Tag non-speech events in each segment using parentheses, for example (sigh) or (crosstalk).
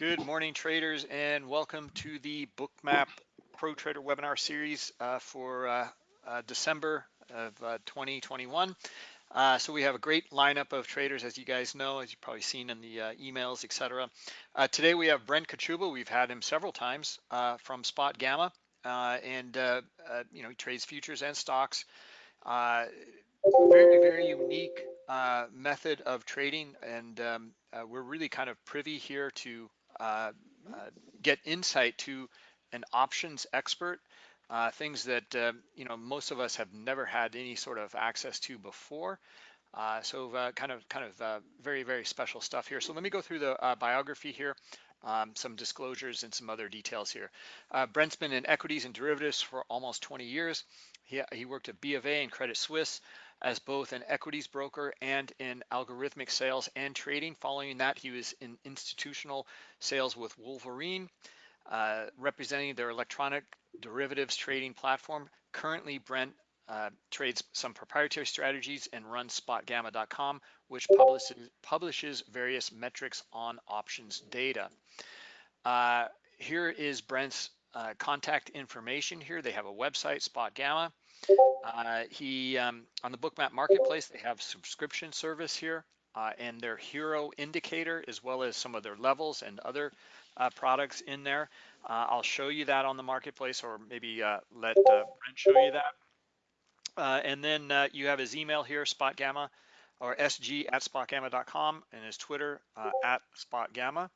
Good morning, traders, and welcome to the Bookmap Pro Trader webinar series uh, for uh, uh, December of 2021. Uh, uh, so we have a great lineup of traders, as you guys know, as you've probably seen in the uh, emails, etc. today we have Brent Kochuba. We've had him several times from Spot Gamma, and you know he trades futures and stocks. very, very unique method of trading, and um, we're really kind of privy here to uh, uh, get insight to an options expert, uh, things that you know most of us have never had any sort of access to before. Uh, so uh, kind of kind of uh, very very special stuff here. So let me go through the biography here, um, some disclosures and some other details here. Brent's been in equities and derivatives for almost 20 years. He, he worked at B of A and Credit Suisse as both an equities broker and in algorithmic sales and trading. Following that, he was in institutional sales with Wolverine, uh, representing their electronic derivatives trading platform. Currently, Brent uh, trades some proprietary strategies and runs spotgamma.com, which publishes, publishes various metrics on options data. Uh, here is Brent's uh, contact information here. They have a website, Spot Gamma. Uh, he um, on the Bookmap Marketplace, they have subscription service here uh, and their HIRO indicator, as well as some of their levels and other uh, products in there. Uh, I'll show you that on the marketplace, or maybe uh, let uh, Brent show you that. and then you have his email here, SpotGamma, or sg at spotgamma.com, and his Twitter at spotgamma.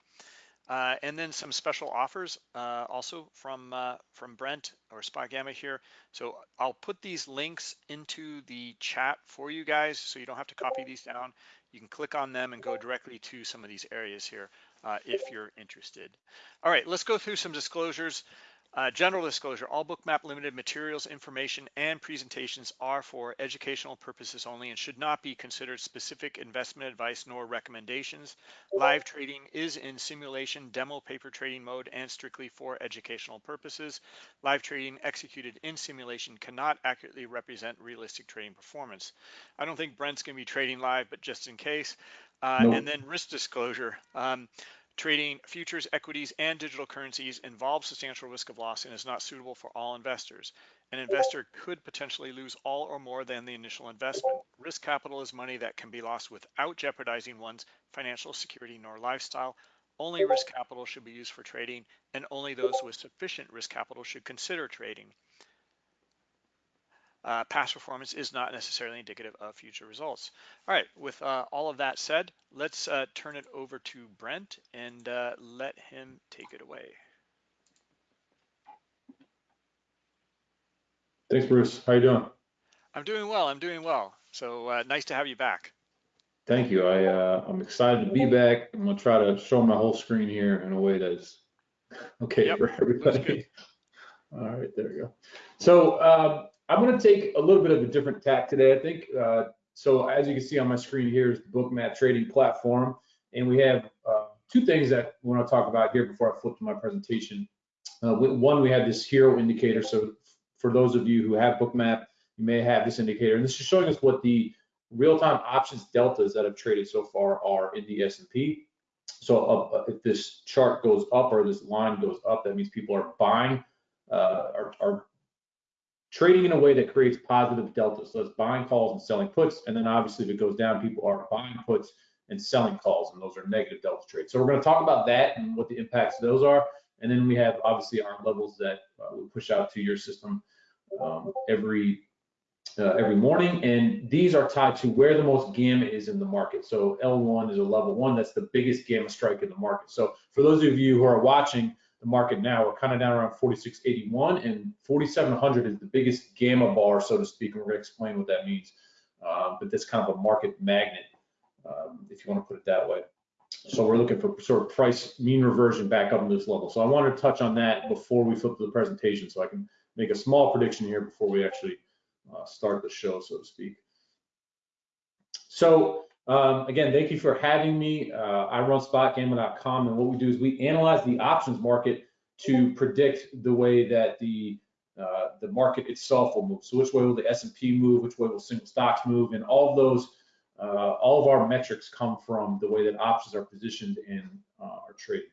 Uh, and then some special offers uh, also from uh, from Brent or Spot Gamma here. So I'll put these links into the chat for you guys so you don't have to copy these down. You can click on them and go directly to some of these areas here uh, if you're interested. All right, let's go through some disclosures. Uh, general disclosure, all Bookmap Limited materials, information, and presentations are for educational purposes only and should not be considered specific investment advice nor recommendations. Live trading is in simulation demo paper trading mode and strictly for educational purposes. Live trading executed in simulation cannot accurately represent realistic trading performance. I don't think Brent's going to be trading live, but just in case. Uh, nope. And then risk disclosure. Um, Trading futures, equities, and digital currencies involves substantial risk of loss and is not suitable for all investors. An investor could potentially lose all or more than the initial investment. Risk capital is money that can be lost without jeopardizing one's financial security nor lifestyle. Only risk capital should be used for trading, and only those with sufficient risk capital should consider trading uh, past performance is not necessarily indicative of future results. All right, with uh, all of that said, let's uh, turn it over to Brent and uh, let him take it away. Thanks, Bruce. How are you doing? I'm doing well. I'm doing well. So uh, nice to have you back. Thank you. I uh, I'm excited to be back. I'm gonna try to show my whole screen here in a way that's (laughs) okay yep, for everybody. (laughs) All right, there we go. So um, I'm going to take a little bit of a different tack today, I think. Uh, so as you can see on my screen here is the Bookmap trading platform. And we have uh, two things that we want to talk about here before I flip to my presentation. Uh, one, we have this HIRO indicator. So for those of you who have Bookmap, you may have this indicator. And this is showing us what the real-time options deltas that have traded so far are in the S&P. So uh, uh, if this chart goes up or this line goes up, that means people are buying, uh, are, are trading in a way that creates positive delta. So it's buying calls and selling puts. And then obviously if it goes down, people are buying puts and selling calls, and those are negative delta trades. So we're going to talk about that and what the impacts of those are. And then we have obviously our levels that uh, we push out to your system um, every uh, every morning. And these are tied to where the most gamma is in the market. So L1 is a level one. That's the biggest gamma strike in the market. So for those of you who are watching, the market now. We're kind of down around 4681 and 4700 is the biggest gamma bar, so to speak. And we're going to explain what that means. Uh, but that's kind of a market magnet, um, if you want to put it that way. So we're looking for sort of price mean reversion back up to this level. So I wanted to touch on that before we flip to the presentation so I can make a small prediction here before we actually uh, start the show, so to speak. So um, again, thank you for having me. Uh, I run spotgamma.com, and what we do is we analyze the options market to predict the way that the uh, the market itself will move. So which way will the S&P move? Which way will single stocks move? And all of those, uh, all of our metrics come from the way that options are positioned in uh, our trading.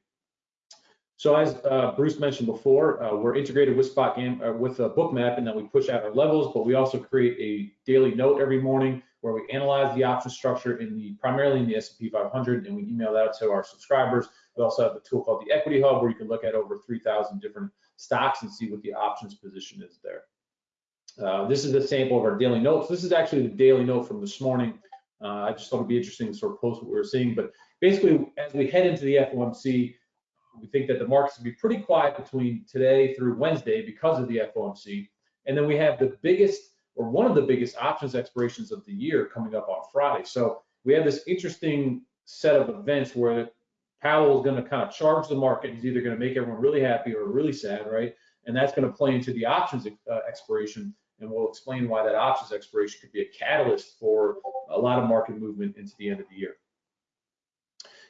So as uh, Bruce mentioned before, uh, we're integrated with Spot Game with a Bookmap, and that we push out our levels, but we also create a daily note every morning where we analyze the option structure in the primarily in the S&P 500, and we email that to our subscribers. We also have a tool called the Equity Hub, where you can look at over 3,000 different stocks and see what the options position is there. Uh, this is a sample of our daily notes. This is actually the daily note from this morning. Uh, I just thought it'd be interesting to sort of post what we were seeing, but basically, as we head into the FOMC, we think that the markets will be pretty quiet between today through Wednesday because of the FOMC. And then we have the biggest or one of the biggest options expirations of the year coming up on Friday. So we have this interesting set of events where Powell is going to kind of charge the market. He's either going to make everyone really happy or really sad, right? And that's going to play into the options uh, expiration. And we'll explain why that options expiration could be a catalyst for a lot of market movement into the end of the year.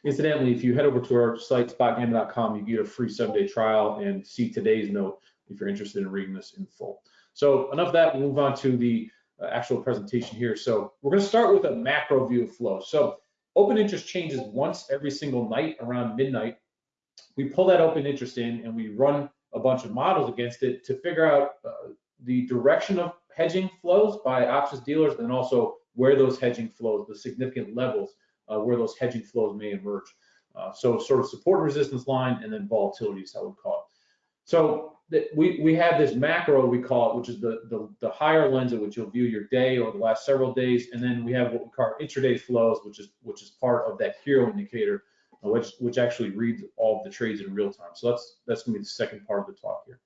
Incidentally, if you head over to our site, spotgamma.com, you get a free seven-day trial and see today's note if you're interested in reading this in full. So enough of that, we'll move on to the uh, actual presentation here. So we're gonna start with a macro view of flow. So open interest changes once every single night around midnight. We pull that open interest in and we run a bunch of models against it to figure out uh, the direction of hedging flows by options dealers and also where those hedging flows, the significant levels uh, where those hedging flows may emerge. Uh, so sort of support and resistance line and then volatility is how we call it. So we, we have this macro, we call it, which is the, the, the, higher lens at which you'll view your day or the last several days. And then we have what we call intraday flows, which is which is part of that HIRO indicator, which which actually reads all the trades in real time. So that's that's gonna be the second part of the talk here.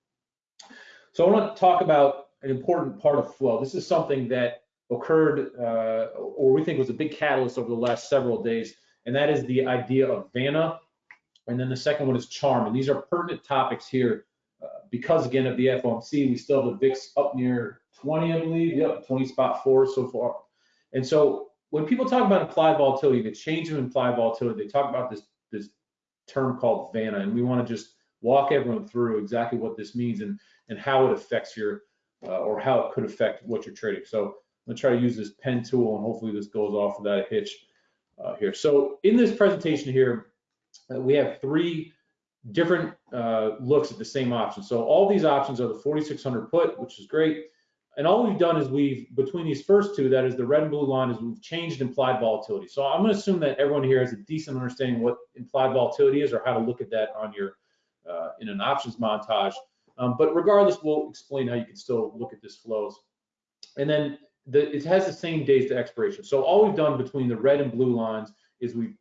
So I want to talk about an important part of flow. This is something that occurred uh, or we think was a big catalyst over the last several days, and that is the idea of Vanna. And then the second one is charm. And these are pertinent topics here because, again, of the FOMC. We still have the VIX up near 20, I believe. Yep, 20 spot four so far. And so when people talk about implied volatility, the change in implied volatility, they talk about this, this term called Vanna. And we want to just walk everyone through exactly what this means and, and how it affects your, uh, or how it could affect what you're trading. So I'm gonna try to use this pen tool and hopefully this goes off without a hitch uh, here. So in this presentation here, uh, we have three different uh, looks at the same option. So all these options are the 4600 put, which is great. And all we've done is we've, between these first two, that is the red and blue line, is we've changed implied volatility. So I'm gonna assume that everyone here has a decent understanding what implied volatility is or how to look at that on your, uh, in an options montage. Um, but regardless, we'll explain how you can still look at this flows. And then the, it has the same days to expiration. So all we've done between the red and blue lines is we've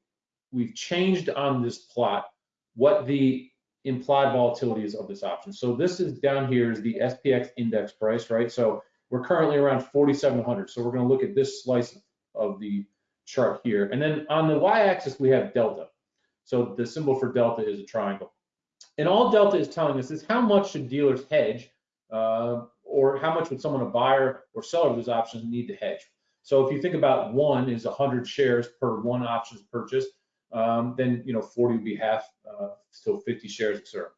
we've changed on this plot what the implied volatility is of this option. So this is down here is the SPX index price, right? So we're currently around 4,700. So we're going to look at this slice of the chart here. And then on the y-axis, we have delta. So the symbol for delta is a triangle. And all delta is telling us is how much should dealers hedge uh, or how much would someone, a buyer or seller of those options need to hedge? So if you think about one is 100 shares per one options purchase, um, then you know 40 would be half, uh, so 50 shares, etc.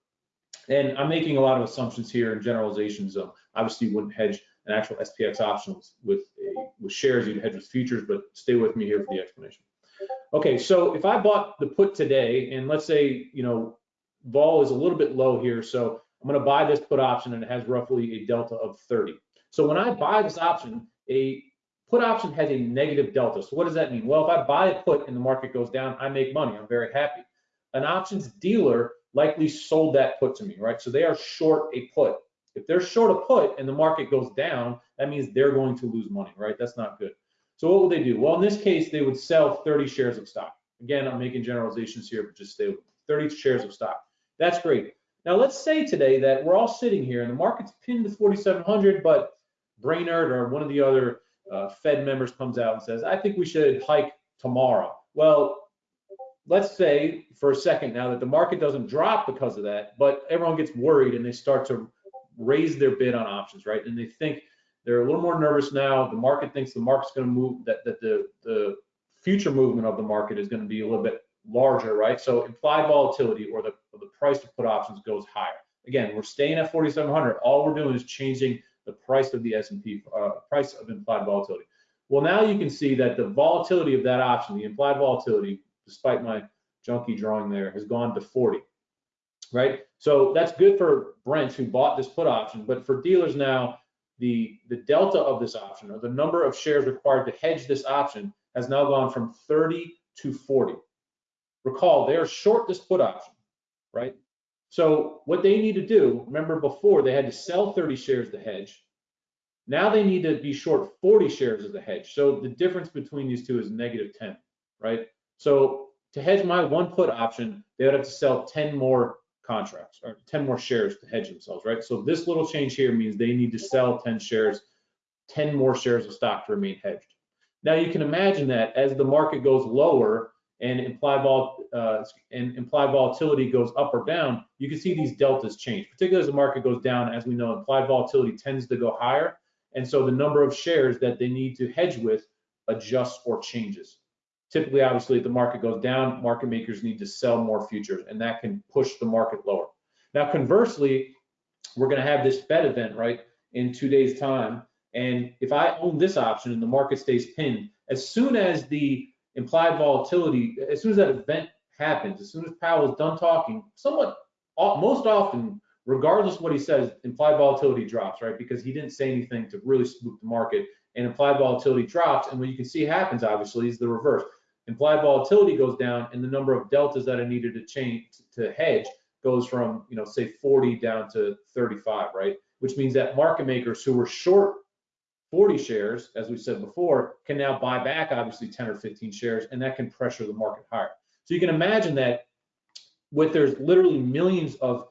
And I'm making a lot of assumptions here and generalizations. Obviously, you wouldn't hedge an actual SPX option with a, with shares. You'd hedge with futures, but stay with me here for the explanation. Okay, so if I bought the put today, and let's say you know vol is a little bit low here, so I'm going to buy this put option and it has roughly a delta of 30. So when I buy this option, a put option has a negative delta. So what does that mean? Well, if I buy a put and the market goes down, I make money. I'm very happy. An options dealer likely sold that put to me, right? So they are short a put. If they're short a put and the market goes down, that means they're going to lose money, right? That's not good. So what would they do? Well, in this case, they would sell 30 shares of stock. Again, I'm making generalizations here, but just stay with 30 shares of stock. That's great. Now let's say today that we're all sitting here and the market's pinned to 4,700, but Brainard or one of the other uh, Fed members comes out and says, I think we should hike tomorrow. Well, let's say for a second now that the market doesn't drop because of that, but everyone gets worried and they start to raise their bid on options, right? And they think they're a little more nervous now. The market thinks the market's going to move, that, that the, the future movement of the market is going to be a little bit larger, right? So implied volatility or the, the price to put options goes higher. Again, we're staying at 4,700. All we're doing is changing the price of the S&P, uh, price of implied volatility. Well, now you can see that the volatility of that option, the implied volatility, despite my junky drawing there, has gone to 40. right? So that's good for Brent who bought this put option, but for dealers now, the, the delta of this option or the number of shares required to hedge this option has now gone from 30 to 40. Recall, they are short this put option, right? So what they need to do, remember before they had to sell 30 shares to hedge. Now they need to be short 40 shares of the hedge. So the difference between these two is negative 10, right? So to hedge my one put option, they would have to sell 10 more contracts or 10 more shares to hedge themselves, right? So this little change here means they need to sell 10 shares, 10 more shares of stock to remain hedged. Now you can imagine that as the market goes lower and implied vol uh, and implied volatility goes up or down, you can see these deltas change. Particularly as the market goes down, as we know, implied volatility tends to go higher, and so the number of shares that they need to hedge with adjusts or changes. Typically, obviously, if the market goes down, market makers need to sell more futures, and that can push the market lower. Now, conversely, we're going to have this Fed event, right, in two days' time. And if I own this option and the market stays pinned, as soon as the implied volatility, as soon as that event happens, as soon as Powell is done talking, somewhat, uh, most often, regardless of what he says, implied volatility drops, right? Because he didn't say anything to really spook the market, and implied volatility drops. And what you can see happens, obviously, is the reverse implied volatility goes down and the number of deltas that are needed to change to hedge goes from, you know, say 40 down to 35, right? Which means that market makers who were short 40 shares, as we said before, can now buy back obviously 10 or 15 shares, and that can pressure the market higher. So you can imagine that with there's literally millions of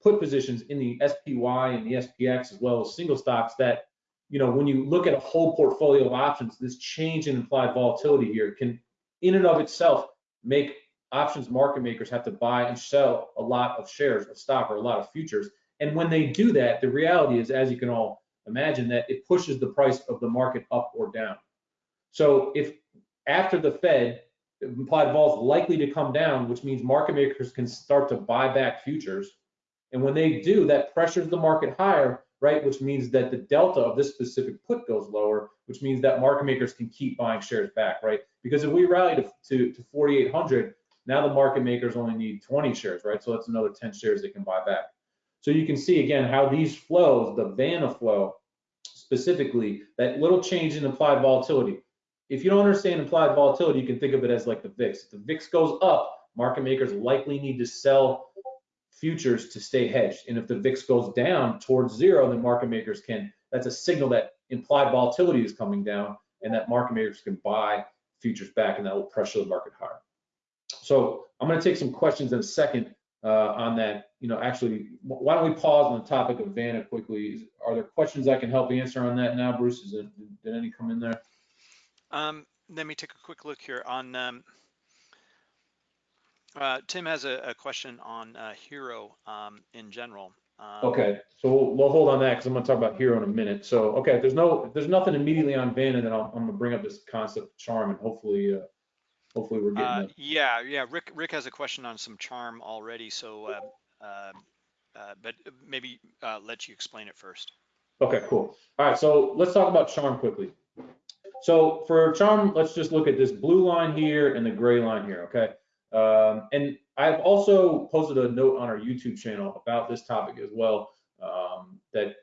put positions in the SPY and the SPX as well as single stocks that, you know, when you look at a whole portfolio of options, this change in implied volatility here can in and of itself make options market makers have to buy and sell a lot of shares of stock or a lot of futures. And when they do that, the reality is, as you can all imagine, that it pushes the price of the market up or down. So if after the Fed, implied vol is likely to come down, which means market makers can start to buy back futures. And when they do, that pressures the market higher, right? Which means that the delta of this specific put goes lower, which means that market makers can keep buying shares back, right? Because if we rally to, to, to 4,800, now the market makers only need 20 shares, right? So that's another 10 shares they can buy back. So you can see again how these flows, the Vanna flow specifically, that little change in implied volatility. If you don't understand implied volatility, you can think of it as like the VIX. If the VIX goes up, market makers likely need to sell futures to stay hedged. And if the VIX goes down towards zero, then market makers can, that's a signal that implied volatility is coming down and that market makers can buy futures back and that will pressure the market higher. So I'm going to take some questions in a second uh, on that. You know, actually, why don't we pause on the topic of Vanna quickly? Are there questions I can help answer on that now, Bruce? Is it, did any come in there? Um, let me take a quick look here on um, uh, Tim has a, a question on uh, HIRO um, in general. Um, okay, so we'll, we'll, hold on that because I'm going to talk about HIRO in a minute. So, okay, if there's no, if there's nothing immediately on Vanna, then i am going to bring up this concept of charm, and hopefully, uh, hopefully we're getting. Uh, yeah, yeah. Rick, Rick has a question on some charm already. So, uh, but maybe let you explain it first. Okay, cool. All right, so let's talk about charm quickly. So for charm, let's just look at this blue line here and the gray line here. Okay. Um, and I've also posted a note on our YouTube channel about this topic as well um, that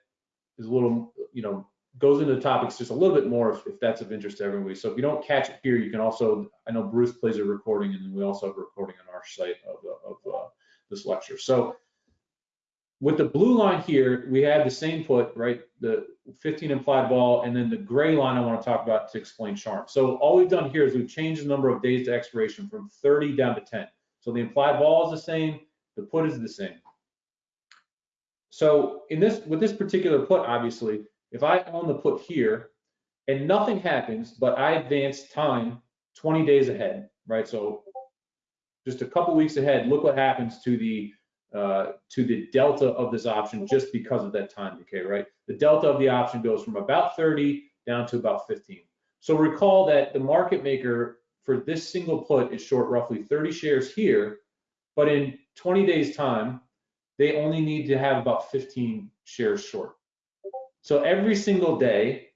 is a little, you know, goes into the topics just a little bit more if, if, that's of interest to everybody. So if you don't catch it here, you can also, I know Bruce plays a recording and then we also have a recording on our site of, of uh, this lecture. So with the blue line here, we had the same put, right? The 15 implied vol, and then the gray line I want to talk about to explain charm. So all we've done here is we've changed the number of days to expiration from 30 down to 10. So the implied vol is the same, the put is the same. So in this, with this particular put, obviously, if I own the put here and nothing happens, but I advance time 20 days ahead, right? So just a couple weeks ahead, look what happens to the uh, to the delta of this option just because of that time decay, right? The delta of the option goes from about 30 down to about 15. So recall that the market maker for this single put is short roughly 30 shares here, but in 20 days time, they only need to have about 15 shares short. So every single day,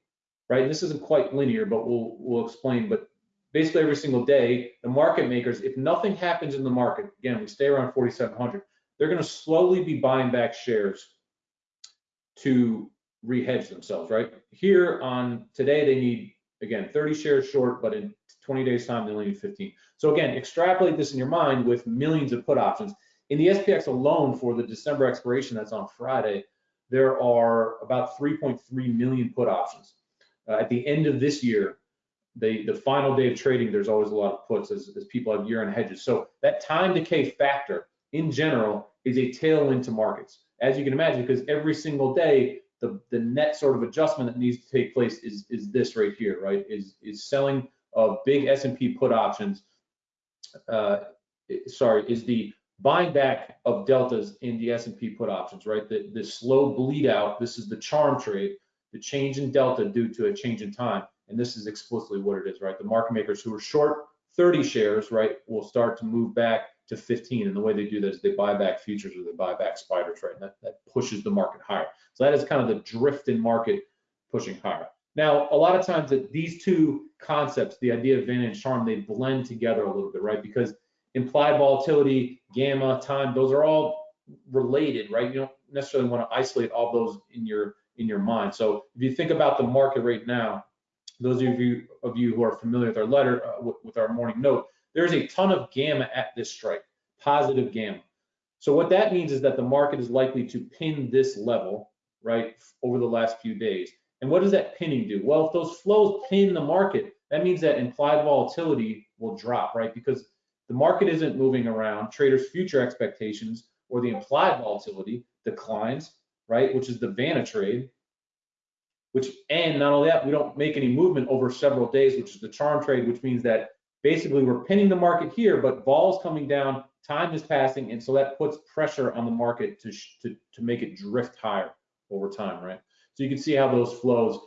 right? This isn't quite linear, but we'll we'll explain. But basically every single day, the market makers, if nothing happens in the market, again, we stay around 4,700, they're going to slowly be buying back shares to rehedge themselves, right? Here on today, they need, again, 30 shares short, but in 20 days time, they only need 15. So again, extrapolate this in your mind with millions of put options. In the SPX alone for the December expiration that's on Friday, there are about 3.3 million put options. Uh, at the end of this year, the, the final day of trading, there's always a lot of puts as, as people have year-end hedges. So that time decay factor in general is a tailwind to markets, as you can imagine, because every single day, the, the net sort of adjustment that needs to take place is, is this right here, right? Is, is selling of big S&P put options, uh, sorry, is the buying back of deltas in the S&P put options, right? The, the slow bleed out, this is the charm trade, the change in delta due to a change in time. And this is explicitly what it is, right? The market makers who are short 30 shares, right, will start to move back to 15. And the way they do that is they buy back futures or they buy back spiders, right? And that, that pushes the market higher. So that is kind of the drift in market pushing higher. Now, a lot of times that these two concepts, the idea of Vanna and charm, they blend together a little bit, right? Because implied volatility, gamma, time, those are all related, right? You don't necessarily want to isolate all those in your in your mind. So if you think about the market right now, those of you of you who are familiar with our letter uh, with, with our morning note, there's a ton of gamma at this strike, positive gamma. So what that means is that the market is likely to pin this level, right, over the last few days. And what does that pinning do? Well, if those flows pin the market, that means that implied volatility will drop, right? Because the market isn't moving around, traders' future expectations or the implied volatility declines, right? Which is the Vanna trade, which, and not only that, we don't make any movement over several days, which is the charm trade, which means that basically we're pinning the market here, but vol's coming down, time is passing, and so that puts pressure on the market to, to, to make it drift higher over time, right? So you can see how those flows,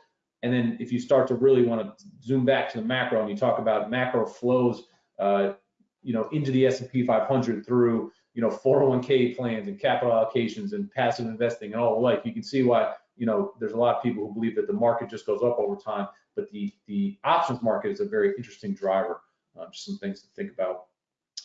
and then if you start to really want to zoom back to the macro and you talk about macro flows, uh, you know, into the S&P 500 through, you know, 401k plans and capital allocations and passive investing and all the like, you can see why, you know, there's a lot of people who believe that the market just goes up over time, but the the options market is a very interesting driver. Uh, just some things to think about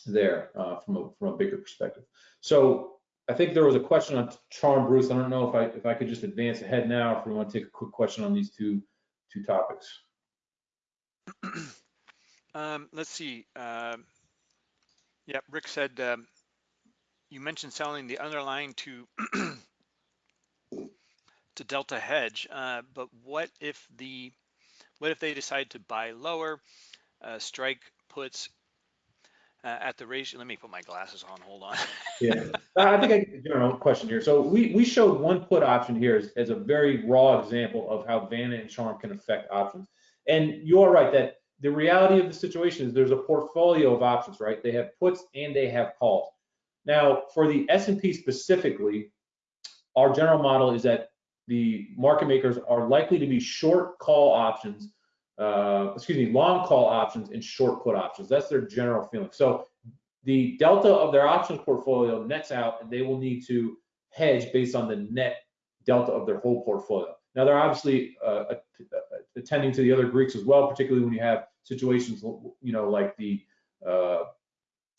there uh, from a from a bigger perspective. So I think there was a question on charm, Bruce. I don't know if I if I could just advance ahead now, if we want to take a quick question on these two two topics. (clears throat) um, let's see. Um, yeah, Rick said um, you mentioned selling the underlying to (clears throat) to Delta Hedge, uh, but what if the what if they decide to buy lower? Uh, strike puts uh, at the ratio. Let me put my glasses on. Hold on. (laughs) yeah, I think I general question here. So we we showed one put option here as, as a very raw example of how Vanna and Charm can affect options. And you are right that the reality of the situation is there's a portfolio of options, right? They have puts and they have calls. Now, for the S&P specifically, our general model is that the market makers are likely to be short call options, uh, excuse me, long call options and short put options. That's their general feeling. So the delta of their options portfolio nets out and they will need to hedge based on the net delta of their whole portfolio. Now they're obviously uh, attending to the other Greeks as well, particularly when you have situations, you know, like the uh,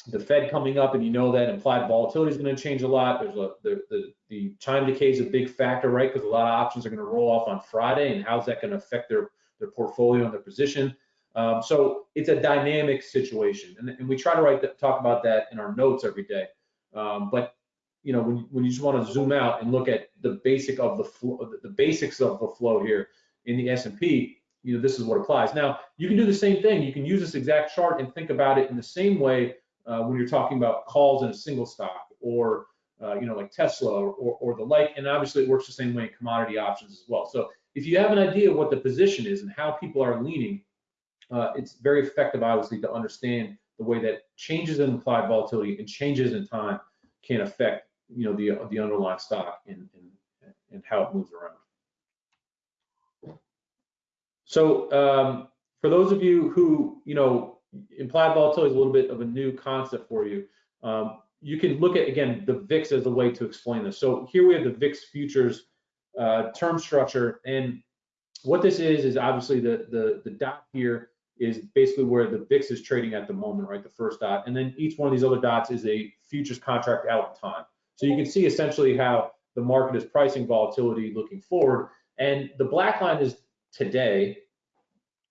the Fed coming up, and you know that implied volatility is going to change a lot. There's a the the, the time decay is a big factor, right? Because a lot of options are going to roll off on Friday, and how's that going to affect their their portfolio and their position? Um, so it's a dynamic situation, and, and we try to write that, talk about that in our notes every day. Um, but you know, when when you just want to zoom out and look at the basic of the flow, the basics of the flow here in the S&P, you know, this is what applies. Now, you can do the same thing. You can use this exact chart and think about it in the same way uh, when you're talking about calls in a single stock or, uh, you know, like Tesla or, or, or, the like. And obviously it works the same way in commodity options as well. So if you have an idea of what the position is and how people are leaning, uh, it's very effective, obviously, to understand the way that changes in implied volatility and changes in time can affect, you know, the, the underlying stock and, and, and how it moves around. So um, for those of you who, you know, implied volatility is a little bit of a new concept for you. Um, you can look at, again, the VIX as a way to explain this. So here we have the VIX futures uh, term structure. And what this is, is obviously the, the, the dot here is basically where the VIX is trading at the moment, right? The first dot. And then each one of these other dots is a futures contract out in time. So you can see essentially how the market is pricing volatility looking forward. And the black line is today,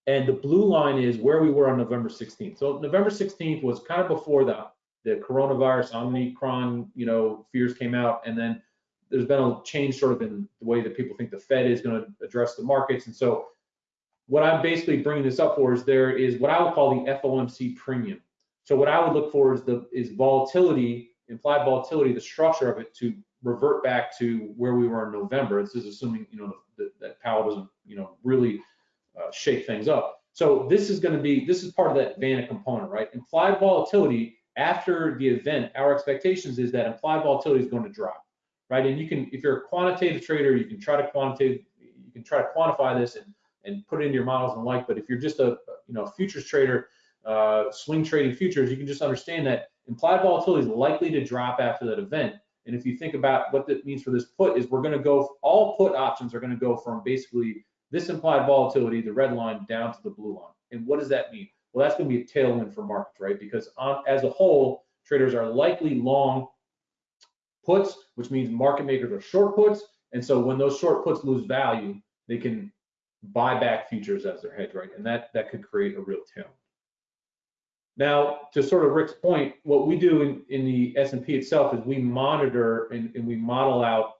and the blue line is where we were on November 16th. So November 16th was kind of before the, the coronavirus, Omicron, you know, fears came out, and then there's been a change sort of in the way that people think the Fed is going to address the markets. And so what I'm basically bringing this up for is there is what I would call the FOMC premium. So what I would look for is the is volatility, implied volatility, the structure of it to revert back to where we were in November. This is assuming you know that, that Powell doesn't you know really uh, shake things up. So this is going to be this is part of that Vanna component, right? Implied volatility after the event, our expectations is that implied volatility is going to drop, right? And you can, if you're a quantitative trader, you can try to quantitative, you can try to quantify this and and put it into your models and like. But if you're just a you know futures trader, uh, swing trading futures, you can just understand that implied volatility is likely to drop after that event. And if you think about what that means for this put, is we're going to go all put options are going to go from basically this implied volatility, the red line, down to the blue line. And what does that mean? Well, that's going to be a tailwind for markets, right? Because on, as a whole, traders are likely long puts, which means market makers are short puts. And so when those short puts lose value, they can buy back futures as their hedge, right? And that that could create a real tail. Now, to sort of Rick's point, what we do in, in the S&P itself is we monitor and, and we model out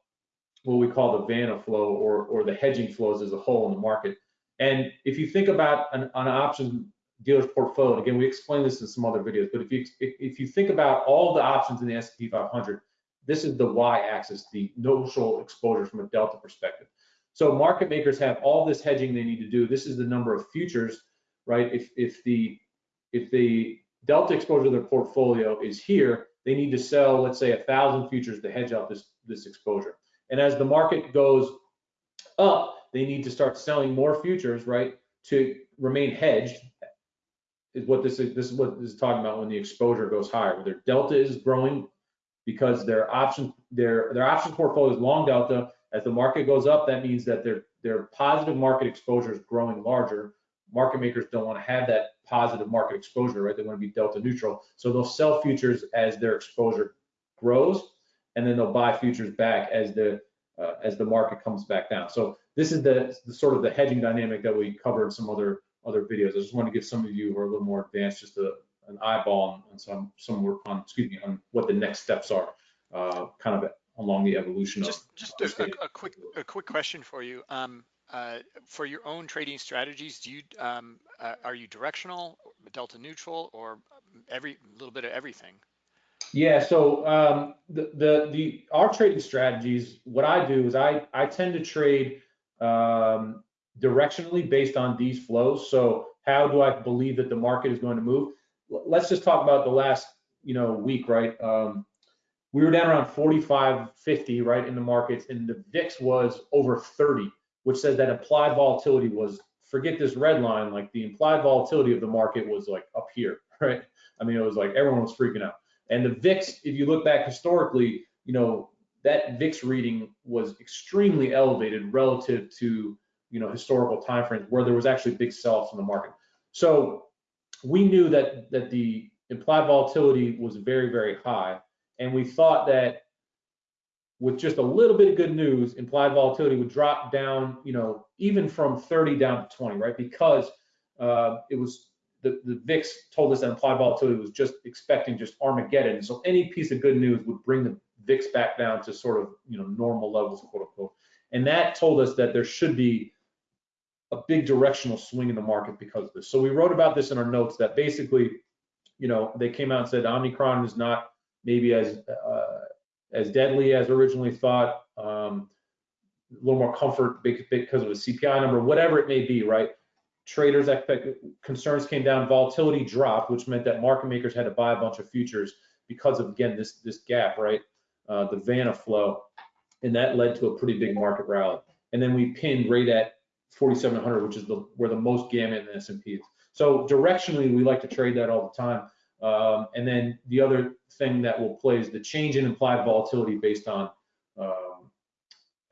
what we call the Vanna flow or, or the hedging flows as a whole in the market. And if you think about an, an option dealer's portfolio, again, we explained this in some other videos, but if you if, you think about all the options in the S&P 500, this is the y-axis, the notional exposure from a delta perspective. So market makers have all this hedging they need to do. This is the number of futures, right? If if the if the delta exposure of their portfolio is here, they need to sell, let's say, a thousand futures to hedge out this this exposure. And as the market goes up, they need to start selling more futures, right, to remain hedged. Is what this is. This is what this is talking about when the exposure goes higher. Their delta is growing because their option their their option portfolio is long delta as the market goes up, that means that their their positive market exposure is growing larger. Market makers don't want to have that positive market exposure, right? They want to be delta neutral. So they'll sell futures as their exposure grows, and then they'll buy futures back as the uh, as the market comes back down. So this is the, the sort of the hedging dynamic that we covered in some other other videos. I just want to give some of you who are a little more advanced just a, an eyeball and some some work on excuse me on what the next steps are, uh, kind of along the evolution just, of just a, a, a, quick a quick question for you um, uh, for your own trading strategies do you um, uh, are you directional delta neutral or every little bit of everything yeah so um, the, the the our trading strategies what i do is i i tend to trade um, directionally based on these flows so how do i believe that the market is going to move let's just talk about the last you know week right um, we were down around 45, 50, right, in the markets, and the VIX was over 30, which says that implied volatility was, forget this red line, like the implied volatility of the market was like up here, (laughs) right? I mean, it was like everyone was freaking out. And the VIX, if you look back historically, you know, that VIX reading was extremely elevated relative to, you know, historical timeframes where there was actually big sell-offs in the market. So we knew that that the implied volatility was very, very high and we thought that with just a little bit of good news, implied volatility would drop down, you know, even from 30 down to 20, right? Because uh, it was the, the VIX told us that implied volatility was just expecting just Armageddon. So any piece of good news would bring the VIX back down to sort of, you know, normal levels, quote unquote. And that told us that there should be a big directional swing in the market because of this. So we wrote about this in our notes that basically, you know, they came out and said Omicron is not maybe as uh, as deadly as originally thought. Um, a little more comfort because of a CPI number, whatever it may be, right? Traders' concerns came down, volatility dropped, which meant that market makers had to buy a bunch of futures because of again this this gap, right? Uh, the Vanna flow, and that led to a pretty big market rally. And then we pinned right at 4,700, which is the where the most gamma in the S&P is. So directionally, we like to trade that all the time. Um, and then the other thing that will play is the change in implied volatility based on um,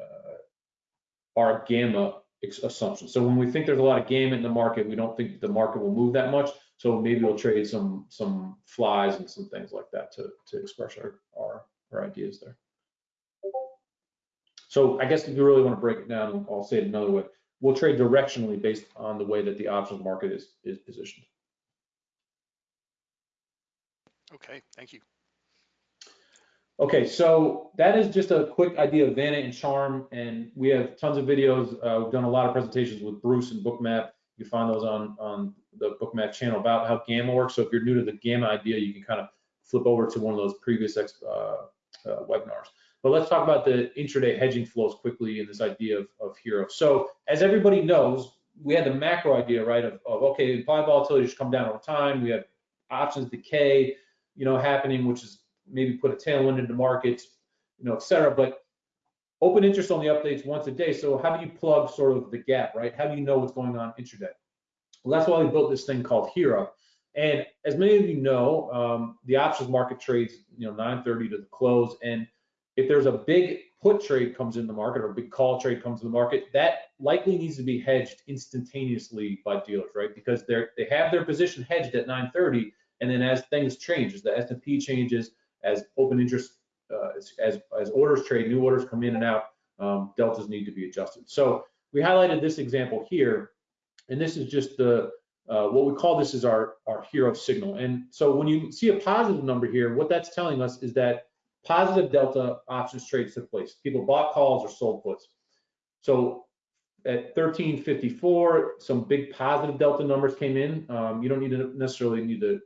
uh, our gamma assumption. So when we think there's a lot of gamma in the market, we don't think the market will move that much. So maybe we'll trade some some flies and some things like that to to express our our, our ideas there. So I guess if you really want to break it down, I'll say it another way. We'll trade directionally based on the way that the options market is is positioned. Okay, thank you. Okay, so that is just a quick idea of Vanna and Charm, and we have tons of videos. Uh, we've done a lot of presentations with Bruce and Bookmap. You can find those on, on the Bookmap channel about how Gamma works. So if you're new to the Gamma idea, you can kind of flip over to one of those previous uh, uh, webinars. But let's talk about the intraday hedging flows quickly and this idea of, of HIRO. So as everybody knows, we had the macro idea, right, of, of okay, implied volatility should come down over time. We have options decay, you know, happening, which is maybe put a tailwind into markets, you know, et cetera. But open interest only updates once a day. So how do you plug sort of the gap, right? How do you know what's going on intraday? Well, that's why we built this thing called HIRO. And as many of you know, um, the options market trades, you know, 9:30 to the close. And if there's a big put trade comes in the market or a big call trade comes in the market, that likely needs to be hedged instantaneously by dealers, right? Because they're they have their position hedged at 9:30, and then as things change, as the S&P changes, as open interest, uh, as, as, orders trade, new orders come in and out, um, deltas need to be adjusted. So we highlighted this example here, and this is just the uh, what we call this is our our HIRO signal. And so when you see a positive number here, what that's telling us is that positive delta options trades took place. People bought calls or sold puts. So at 1354, some big positive delta numbers came in. Um, you don't need to necessarily need to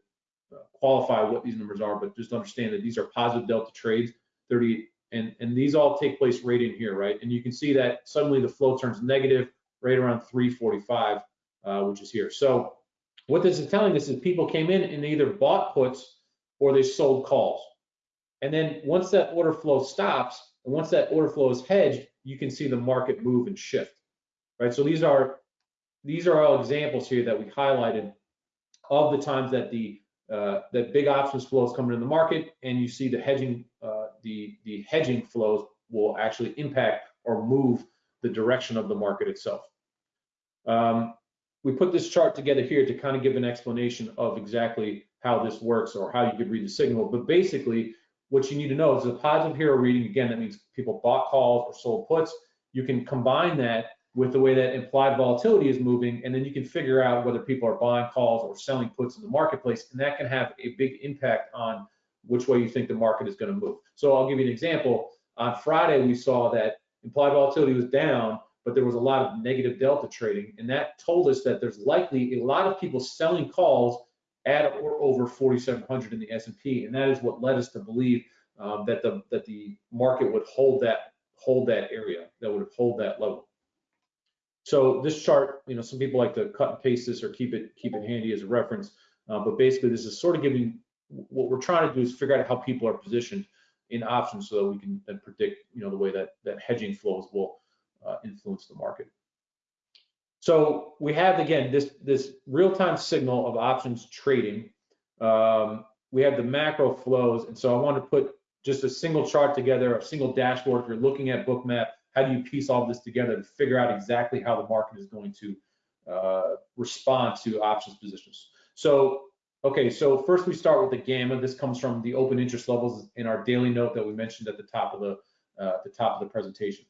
qualify what these numbers are, but just understand that these are positive delta trades, 30, and, and these all take place right in here, right? And you can see that suddenly the flow turns negative right around 345, uh, which is here. So what this is telling us is people came in and they either bought puts or they sold calls. And then once that order flow stops, and once that order flow is hedged, you can see the market move and shift, right? So these are these are all examples here that we highlighted of the times that the uh, that big options flows coming in the market, and you see the hedging, uh, the the hedging flows will actually impact or move the direction of the market itself. Um, we put this chart together here to kind of give an explanation of exactly how this works or how you could read the signal. But basically, what you need to know is a positive HIRO reading. Again, that means people bought calls or sold puts. You can combine that with the way that implied volatility is moving, and then you can figure out whether people are buying calls or selling puts in the marketplace, and that can have a big impact on which way you think the market is going to move. So I'll give you an example. On Friday, we saw that implied volatility was down, but there was a lot of negative delta trading, and that told us that there's likely a lot of people selling calls at or over 4,700 in the S&P, and that is what led us to believe um, that the that the market would hold that hold that area, that would hold that level. So this chart, you know, some people like to cut and paste this or keep it keep it handy as a reference. Uh, but basically, this is sort of giving what we're trying to do is figure out how people are positioned in options so that we can then predict, you know, the way that that hedging flows will uh, influence the market. So we have again this this real-time signal of options trading. Um, we have the macro flows, and so I want to put just a single chart together, a single dashboard. If you're looking at Bookmap, how do you piece all this together to figure out exactly how the market is going to uh, respond to options positions? So, okay, so first we start with the gamma. This comes from the open interest levels in our daily note that we mentioned at the top of the uh, the top of the presentation.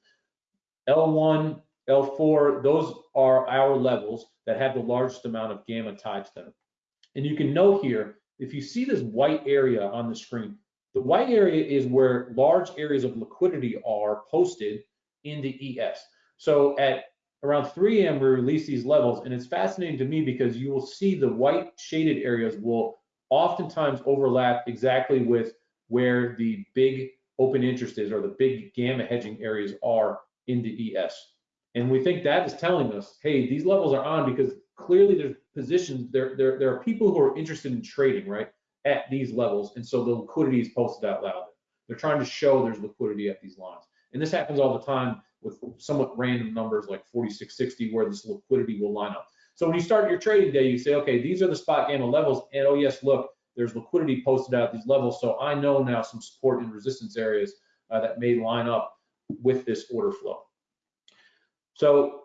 L1, L4, those are our levels that have the largest amount of gamma tied to them. And you can note here, if you see this white area on the screen, the white area is where large areas of liquidity are posted in the ES. So at around 3 a.m. we release these levels and it's fascinating to me because you will see the white shaded areas will oftentimes overlap exactly with where the big open interest is or the big gamma hedging areas are in the ES. And we think that is telling us, hey, these levels are on because clearly there's positions, there, there, there are people who are interested in trading, right, at these levels. And so the liquidity is posted out loud. They're trying to show there's liquidity at these lines. And this happens all the time with somewhat random numbers like 4660 where this liquidity will line up. So when you start your trading day, you say, okay, these are the spot gamma levels. And oh yes, look, there's liquidity posted out at these levels. So I know now some support and resistance areas uh, that may line up with this order flow. So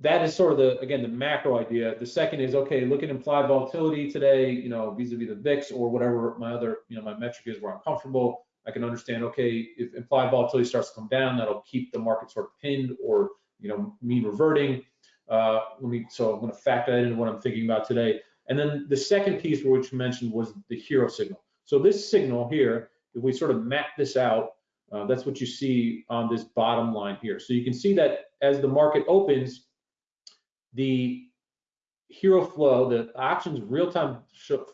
that is sort of the, again, the macro idea. The second is, okay, look at implied volatility today, you know, vis-a-vis -vis the VIX or whatever my other, you know, my metric is where I'm comfortable I can understand, okay, if implied volatility starts to come down, that'll keep the market sort of pinned or, you know, mean reverting. Uh, let me, so I'm going to factor that into what I'm thinking about today. And then the second piece which you mentioned was the HIRO signal. So this signal here, if we sort of map this out, uh, that's what you see on this bottom line here. So you can see that as the market opens, the HIRO flow, the options real-time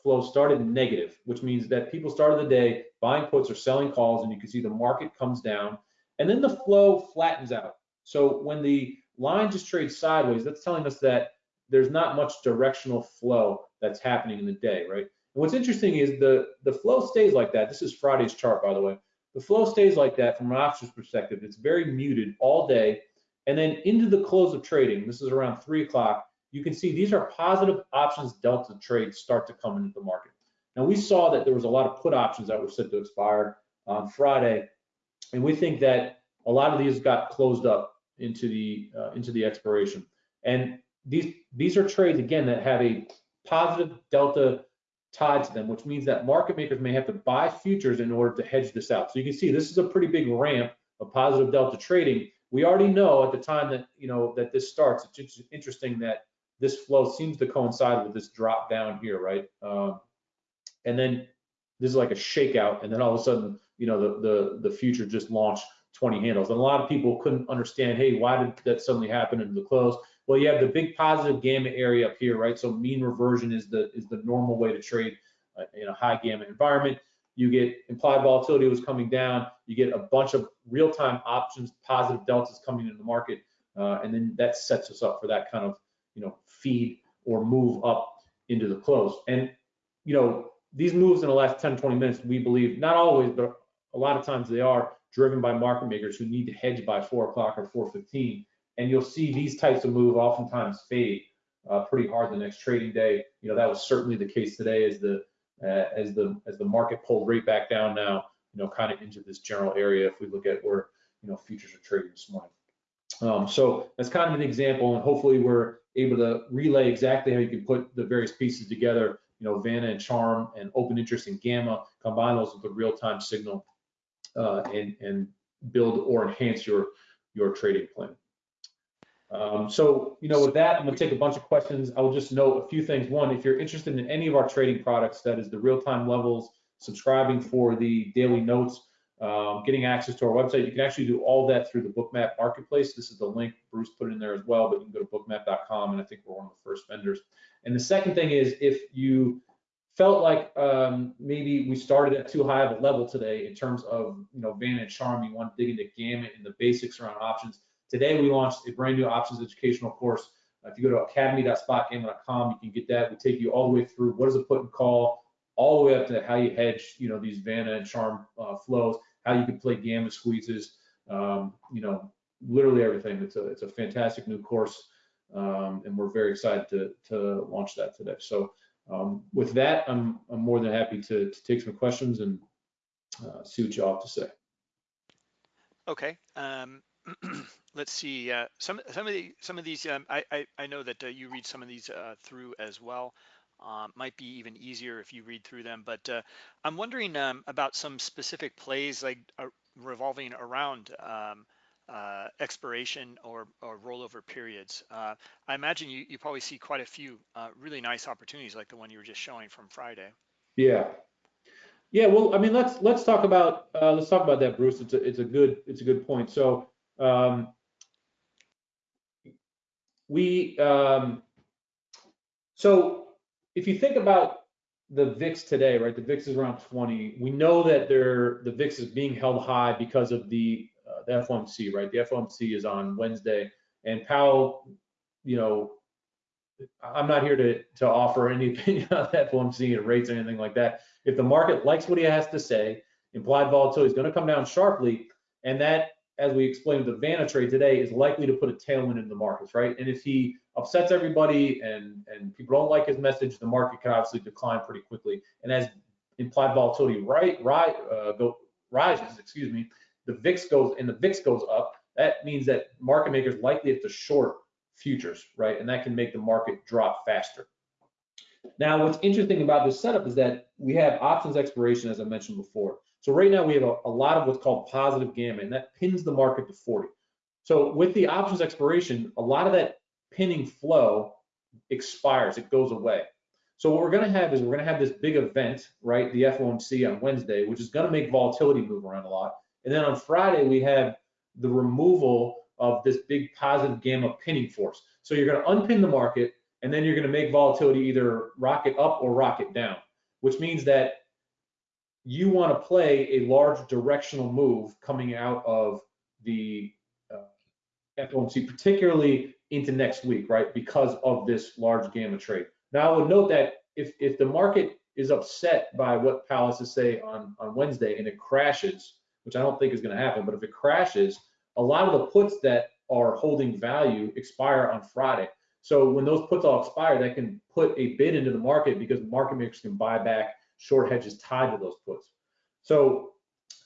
flow started negative, which means that people started the day buying puts or selling calls, and you can see the market comes down, and then the flow flattens out. So when the line just trades sideways, that's telling us that there's not much directional flow that's happening in the day, right? And what's interesting is the, the flow stays like that. This is Friday's chart, by the way. The flow stays like that from an options perspective. It's very muted all day. And then into the close of trading, this is around three o'clock, you can see these are positive options delta trades start to come into the market. Now we saw that there was a lot of put options that were set to expire on Friday, and we think that a lot of these got closed up into the uh, into the expiration. And these these are trades again that have a positive delta tied to them, which means that market makers may have to buy futures in order to hedge this out. So you can see this is a pretty big ramp of positive delta trading. We already know at the time that you know that this starts. It's interesting that this flow seems to coincide with this drop down here, right? Um, and then this is like a shakeout, and then all of a sudden, you know, the the the future just launched 20 handles. And a lot of people couldn't understand, hey, why did that suddenly happen into the close? Well, you have the big positive gamma area up here, right? So mean reversion is the is the normal way to trade uh, in a high gamma environment. You get implied volatility was coming down. You get a bunch of real-time options, positive deltas coming into the market, uh, and then that sets us up for that kind of you know feed or move up into the close. And you know these moves in the last 10, 20 minutes, we believe not always, but a lot of times they are driven by market makers who need to hedge by four o'clock or 4:15 and you'll see these types of move oftentimes fade uh, pretty hard the next trading day. You know that was certainly the case today as the uh, as the as the market pulled right back down now. You know, kind of into this general area. If we look at where you know futures are trading this morning. Um, so that's kind of an example, and hopefully we're able to relay exactly how you can put the various pieces together. You know, Vanna and Charm and open interest and Gamma, combine those with the real-time signal, uh, and and build or enhance your your trading plan. Um, so, you know, with that, I'm going to take a bunch of questions. I will just note a few things. One, if you're interested in any of our trading products, that is the real-time levels, subscribing for the daily notes, um, getting access to our website, you can actually do all that through the Bookmap Marketplace. This is the link Bruce put in there as well, but you can go to bookmap.com, and I think we're one of the first vendors. And the second thing is, if you felt like um, maybe we started at too high of a level today in terms of, you know, Vanna and Charm, you want to dig into gamma and the basics around options Today we launched a brand new options educational course. If you go to academy.spotgamma.com, you can get that. We take you all the way through what is a put and call, all the way up to how you hedge, you know, these Vanna and Charm uh, flows, how you can play gamma squeezes, um, you know, literally everything. It's a it's a fantastic new course, um, and we're very excited to to launch that today. So um, with that, I'm I'm more than happy to to take some questions and uh, see what you all have to say. Okay. Um, (clears throat) let's see. Uh, some some of the some of these. Um, I, I, I know that uh, you read some of these uh, through as well. Um, might be even easier if you read through them. But uh, I'm wondering um, about some specific plays like uh, revolving around um, uh, expiration or, or rollover periods. I imagine you, you probably see quite a few really nice opportunities like the one you were just showing from Friday. Yeah, yeah, well, I mean, let's let's talk about uh, let's talk about that, Bruce. It's a it's a good it's a good point. So um, we um, so if you think about the VIX today, right? The VIX is around 20. We know that the VIX is being held high because of the uh, the FOMC, right? The FOMC is on Wednesday, and Powell, you know, I'm not here to to offer any (laughs) opinion on that FOMC and rates or anything like that. If the market likes what he has to say, implied volatility is going to come down sharply, and that as we explained the Vanna trade today, is likely to put a tailwind in the markets, right? And if he upsets everybody and and people don't like his message, the market can obviously decline pretty quickly. And as implied volatility right, right, uh, go, rises, excuse me, the VIX goes and the VIX goes up. That means that market makers likely have to short futures, right? And that can make the market drop faster. Now, what's interesting about this setup is that we have options expiration, as I mentioned before. So right now we have a, a lot of what's called positive gamma, and that pins the market to 40. So with the options expiration, a lot of that pinning flow expires, it goes away. So what we're going to have is we're going to have this big event, right? The FOMC on Wednesday, which is going to make volatility move around a lot. And then on Friday, we have the removal of this big positive gamma pinning force. So you're going to unpin the market, and then you're going to make volatility either rocket up or rocket down, which means that you want to play a large directional move coming out of the uh, FOMC, particularly into next week, right? Because of this large gamma trade. Now, I would note that if, if the market is upset by what has to say on, on Wednesday and it crashes, which I don't think is going to happen, but if it crashes, a lot of the puts that are holding value expire on Friday. So when those puts all expire, that can put a bid into the market because market makers can buy back short hedges tied to those puts. So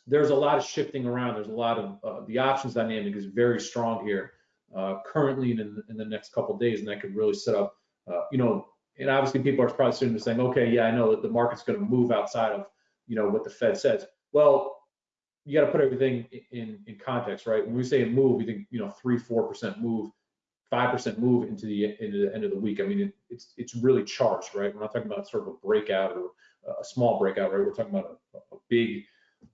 there's a lot of shifting around. There's a lot of uh, the options dynamic is very strong here uh, currently in, in the next couple days, and that could really set up, uh, you know, and obviously people are probably sitting there saying, okay, yeah, I know that the market's going to move outside of, you know, what the Fed says. Well, you got to put everything in in context, right? When we say a move, we think, you know, three, four percent move, five percent move into the into the end of the week. I mean, it, it's it's really charged, right? We're not talking about sort of a breakout or a small breakout, right? We're talking about a, a big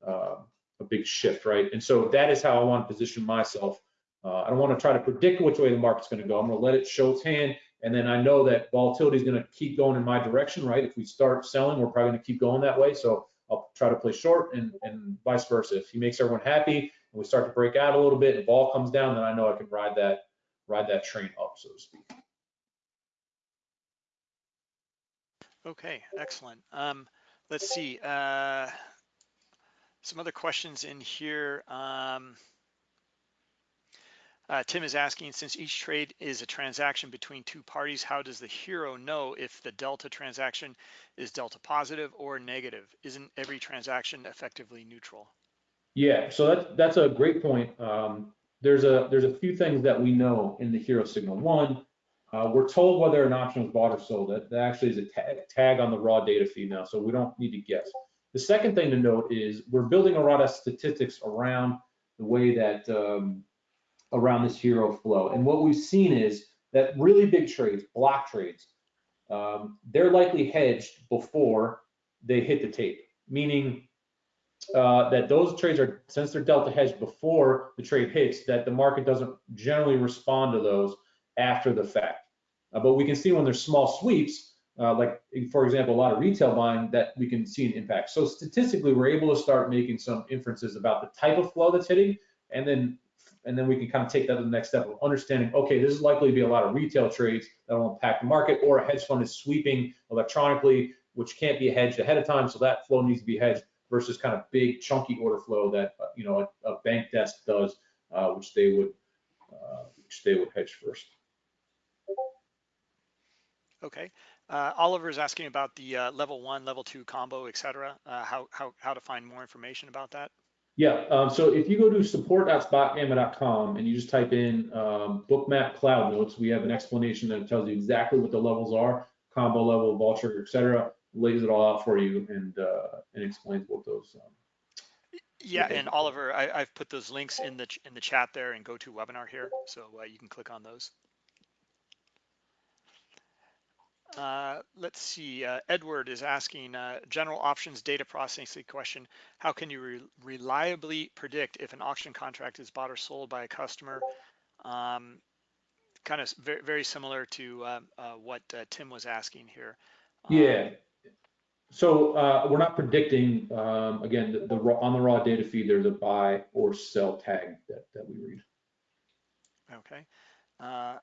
uh, a big shift, right? And so that is how I want to position myself. Uh, I don't want to try to predict which way the market's going to go. I'm going to let it show its hand, and then I know that volatility is going to keep going in my direction, right? If we start selling, we're probably going to keep going that way. So I'll try to play short, and and vice versa. If he makes everyone happy, and we start to break out a little bit, and the ball comes down, then I know I can ride that ride that train up, so to speak. Okay, excellent. Um, let's see. Uh, some other questions in here. Um, uh, Tim is asking, since each trade is a transaction between two parties, how does the HIRO know if the delta transaction is delta positive or negative? Isn't every transaction effectively neutral? Yeah, so that's that's a great point. Um, there's a there's a few things that we know in the HIRO signal. One, uh, we're told whether an option was bought or sold. That, that actually is a tag, on the raw data feed now, so we don't need to guess. The second thing to note is we're building a lot of statistics around the way that um, around this HIRO flow. And what we've seen is that really big trades, block trades, um, they're likely hedged before they hit the tape, meaning uh, that those trades are, since they're delta hedged before the trade hits, that the market doesn't generally respond to those after the fact. Uh, but we can see when there's small sweeps, uh, like for example, a lot of retail buying, that we can see an impact. So statistically, we're able to start making some inferences about the type of flow that's hitting, and then and then we can kind of take that to the next step of understanding, okay, this is likely to be a lot of retail trades that will impact the market, or a hedge fund is sweeping electronically, which can't be hedged ahead of time, so that flow needs to be hedged versus kind of big chunky order flow that uh, you know a, a bank desk does, uh, which they would uh, which they would hedge first. Okay. Uh, Oliver is asking about the uh, level one, level two combo, et cetera. Uh, how, how, how to find more information about that? Yeah, um, so if you go to support.spotgamma.com and you just type in um, bookmap cloud notes, we have an explanation that tells you exactly what the levels are, combo level, vulture, et cetera, lays it all out for you and uh, and explains what those. Um, yeah, and Oliver, I, have put those links in the in the chat there and go to webinar here, so uh, you can click on those. Uh, let's see, uh, Edward is asking uh, general options data processing question. How can you re reliably predict if an auction contract is bought or sold by a customer? Um, kind of very, very similar to uh, uh, what Tim was asking here. Um, yeah. So we're not predicting, um, again, the, the, on the raw data feed, there's a buy or sell tag that, that we read. Okay.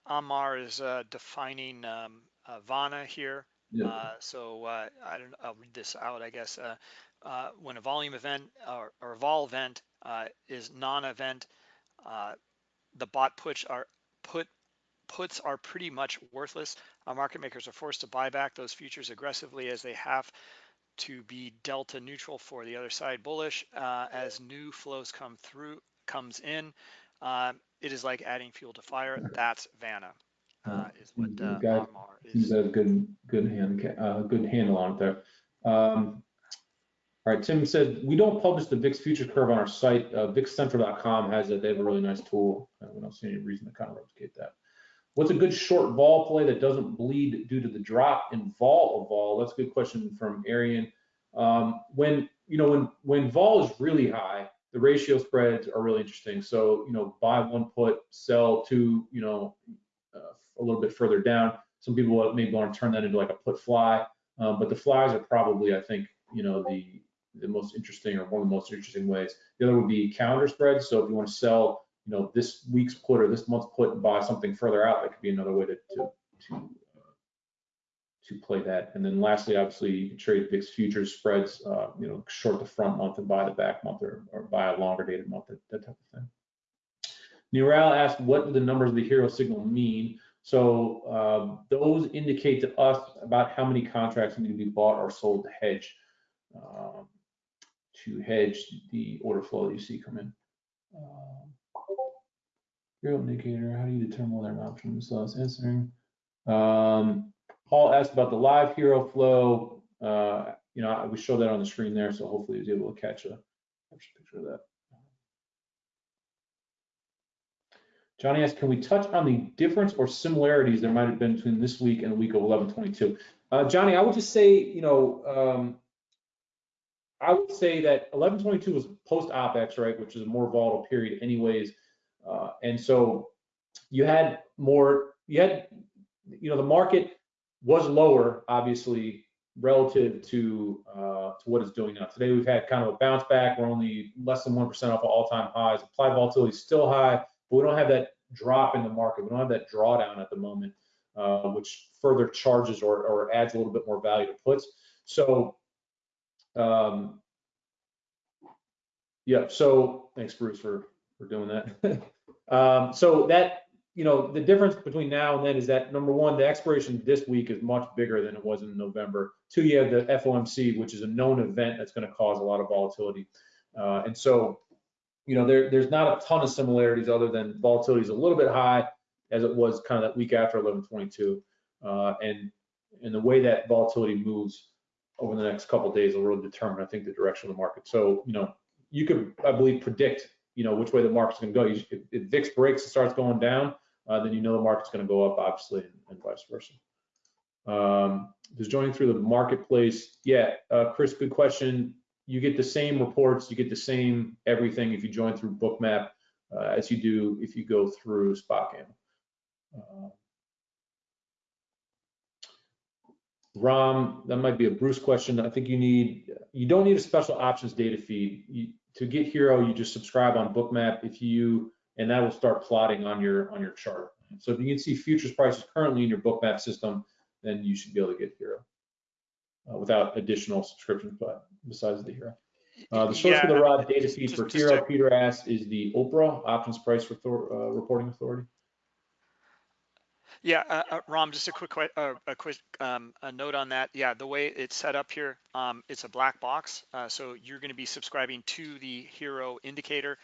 Amar is defining um, uh, Vanna here. Yeah. Uh, so uh, I don't. I'll read this out. I guess when a volume event or, or a vol event is non-event, the bot puts are put puts are pretty much worthless. Uh, market makers are forced to buy back those futures aggressively as they have to be delta neutral for the other side bullish uh, as new flows come through comes in. Uh, it is like adding fuel to fire. That's Vanna. Uh, is what uh, Amar is. have good, good hand, uh, good handle on it there. Um, all right, Tim said, we don't publish the VIX future curve on our site. Uh, VIXCentral.com has it. They have a really nice tool. We don't see any reason to kind of replicate that. What's a good short vol play that doesn't bleed due to the drop in vol of vol? That's a good question from Arian. Um, when, you know, when, when vol is really high, the ratio spreads are really interesting. So, you know, buy one put, sell two, you know, uh, a little bit further down. Some people maybe want to turn that into like a put fly, um, but the flies are probably, I think, you know, the the most interesting or one of the most interesting ways. The other would be calendar spreads. So if you want to sell, you know, this week's put or this month's put and buy something further out, that could be another way to to to, uh, to play that. And then lastly, obviously, you can trade VIX futures spreads, uh, you know, short the front month and buy the back month or, or buy a longer dated month, that, that type of thing. Neural asked, what do the numbers of the HIRO signal mean? So um, those indicate to us about how many contracts need to be bought or sold to hedge, um, to hedge the order flow that you see come in. Um, HIRO indicator, how do you determine whether an option is lost? Answering. Um, Paul asked about the live HIRO flow. Uh, you know, we showed that on the screen there, so hopefully he was able to catch a picture of that. Johnny asked, can we touch on the difference or similarities there might have been between this week and the week of 1122? Uh, Johnny, I would just say, you know, um, I would say that 1122 was post OPEX, right, which is a more volatile period anyways. Uh, and so you had more, you had, you know, the market was lower, obviously, relative to uh, to what it's doing now. Today we've had kind of a bounce back. We're only less than 1% off of all-time highs. Applied volatility is still high, but we don't have that drop in the market. We don't have that drawdown at the moment, uh, which further charges or, or adds a little bit more value to puts. So, um, yeah, so thanks, Bruce, for, for doing that. (laughs) um, so that, you know, the difference between now and then is that number one, the expiration this week is much bigger than it was in November. Two, you have the FOMC, which is a known event that's going to cause a lot of volatility. Uh, and so, you know, there, there's not a ton of similarities other than volatility is a little bit high as it was kind of that week after 1122. Uh, and, and the way that volatility moves over the next couple days will really determine, I think, the direction of the market. So, you know, you could, I believe, predict, you know, which way the market's going to go. You, if, if VIX breaks and starts going down, uh, then you know the market's going to go up, obviously, and, and vice versa. Um, just joining through the marketplace. Yeah, uh, Chris, good question. You get the same reports, you get the same everything if you join through Bookmap uh, as you do if you go through SpotGamma. Uh, Rom, that might be a Bruce question. I think you need, you don't need a special options data feed. You, to get HIRO, you just subscribe on Bookmap if you, and that will start plotting on your on your chart. So if you can see futures prices currently in your Bookmap system, then you should be able to get HIRO uh, without additional subscriptions, but besides the HIRO. Uh, the source Yeah, for the raw data feed just- for just HIRO, to- Peter asked, is the OPRA Options Price Retor- uh, Reporting Authority. Yeah, uh, uh, Rom, just a quick, uh, a quick um, a note on that. Yeah, the way it's set up here, um, it's a black box. Uh, so you're going to be subscribing to the HIRO indicator,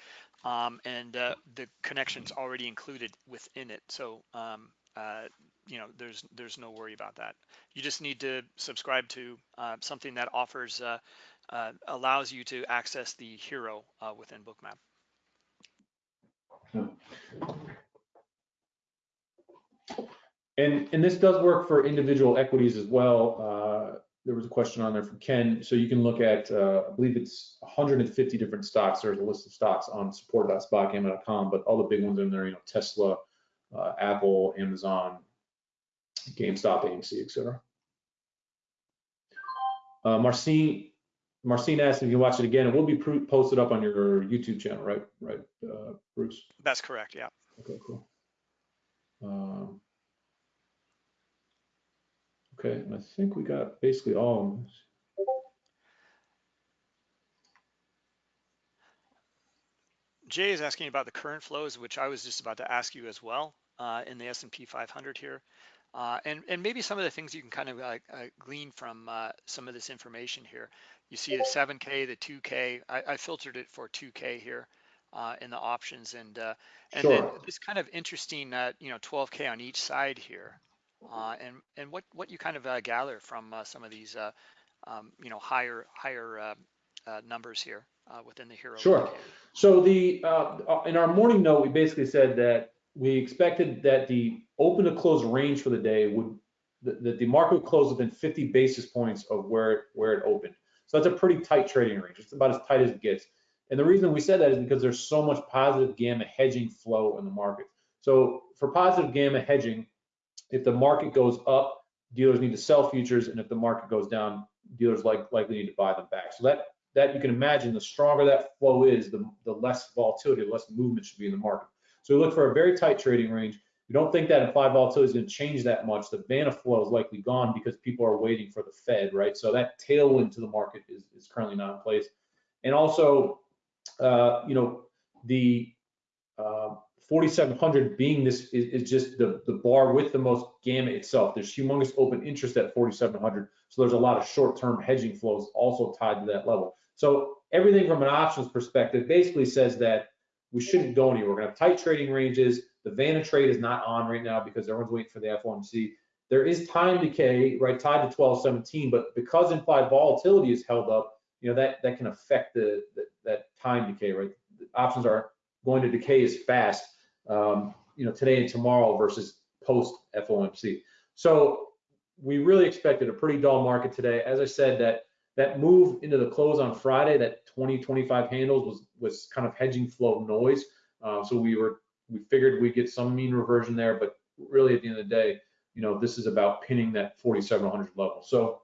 um, and uh, the connection's already included within it. So um, uh, you know, there's there's no worry about that. You just need to subscribe to uh, something that offers uh, uh, allows you to access the HIRO uh, within Bookmap. And, and this does work for individual equities as well. Uh, there was a question on there from Ken. So you can look at, I believe it's 150 different stocks. There's a list of stocks on support.spotgamma.com, but all the big ones in there, you know, Tesla, Apple, Amazon, GameStop, AMC, et cetera. Uh, Marcine, Marcine asked if you watch it again. It will be pro- posted up on your YouTube channel, right? Right, uh, Bruce? That's correct. Yeah. Okay, cool. Um, Okay, and I think we got basically all of this. Jay is asking about the current flows, which I was just about to ask you as well uh, in the S&P 500 here. Uh, and, and maybe some of the things you can kind of uh, uh, glean from uh, some of this information here. You see the 7K, the 2K. I, I filtered it for 2K here. uh, in the options and uh, and Sure. then this kind of interesting uh, you know 12k on each side here uh, and and what what you kind of uh, gather from uh, some of these uh, um, you know higher higher uh, uh, numbers here uh, within the HIRO Sure. So the, uh, in our morning note, we basically said that we expected that the open to close range for the day would, that the market would close within 50 basis points of where, it- where it opened. So that's a pretty tight trading range. It's about as tight as it gets. And the reason we said that is because there's so much positive gamma hedging flow in the market. So for positive gamma hedging, if the market goes up, dealers need to sell futures, and if the market goes down, dealers like likely need to buy them back. So that that you can imagine, the stronger that flow is, the, the less volatility, the less movement should be in the market. So we look for a very tight trading range. We don't think that implied volatility is going to change that much. The Vanna flow is likely gone because people are waiting for the Fed, right? So that tailwind to the market is, is currently not in place. And also, uh, you know, the uh, 4,700 being this is, is just the, the bar with the most gamma itself. There's humongous open interest at 4,700. So there's a lot of short-term hedging flows also tied to that level. So everything from an options perspective basically says that we shouldn't go anywhere. We're gonna have tight trading ranges. The Vanna trade is not on right now because everyone's waiting for the FOMC. There is time decay, right, tied to 1217, but because implied volatility is held up, you know, that, that can affect the, the that time decay, right? The options are going to decay as fast, um, you know, today and tomorrow versus post FOMC. So we really expected a pretty dull market today. As I said, that that move into the close on Friday, that 20, 25 handles was was kind of hedging flow noise. Uh, so we were we figured we'd get some mean reversion there, but really at the end of the day, you know, this is about pinning that 4,700 level. So,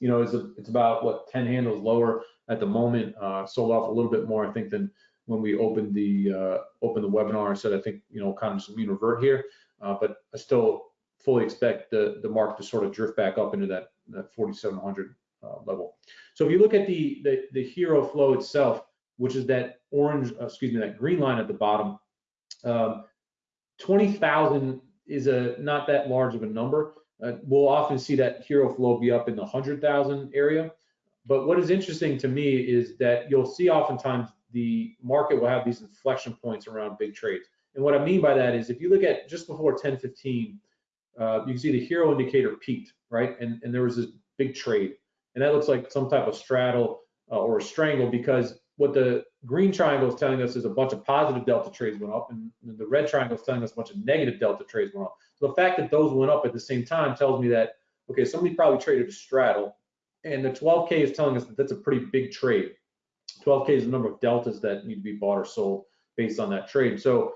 you know, it's a, it's about what 10 handles lower at the moment. Uh, sold off a little bit more, I think, than when we opened the uh, opened the webinar and said I think you know kind of some mean revert here, uh, but I still fully expect the the market to sort of drift back up into that that 4,700 uh, level. So if you look at the, the, the HIRO flow itself, which is that orange, uh, excuse me, that green line at the bottom, um, 20,000 is a not that large of a number. Uh, we'll often see that HIRO flow be up in the 100,000 area. But what is interesting to me is that you'll see oftentimes the market will have these inflection points around big trades. And what I mean by that is if you look at just before 1015, uh, you can see the HIRO indicator peaked, right? And, and there was this big trade and that looks like some type of straddle uh, or a strangle because what the green triangle is telling us is a bunch of positive delta trades went up and the red triangle is telling us a bunch of negative delta trades went up. So the fact that those went up at the same time tells me that, okay, somebody probably traded a straddle and the 12K is telling us that that's a pretty big trade. 12K is the number of deltas that need to be bought or sold based on that trade. So,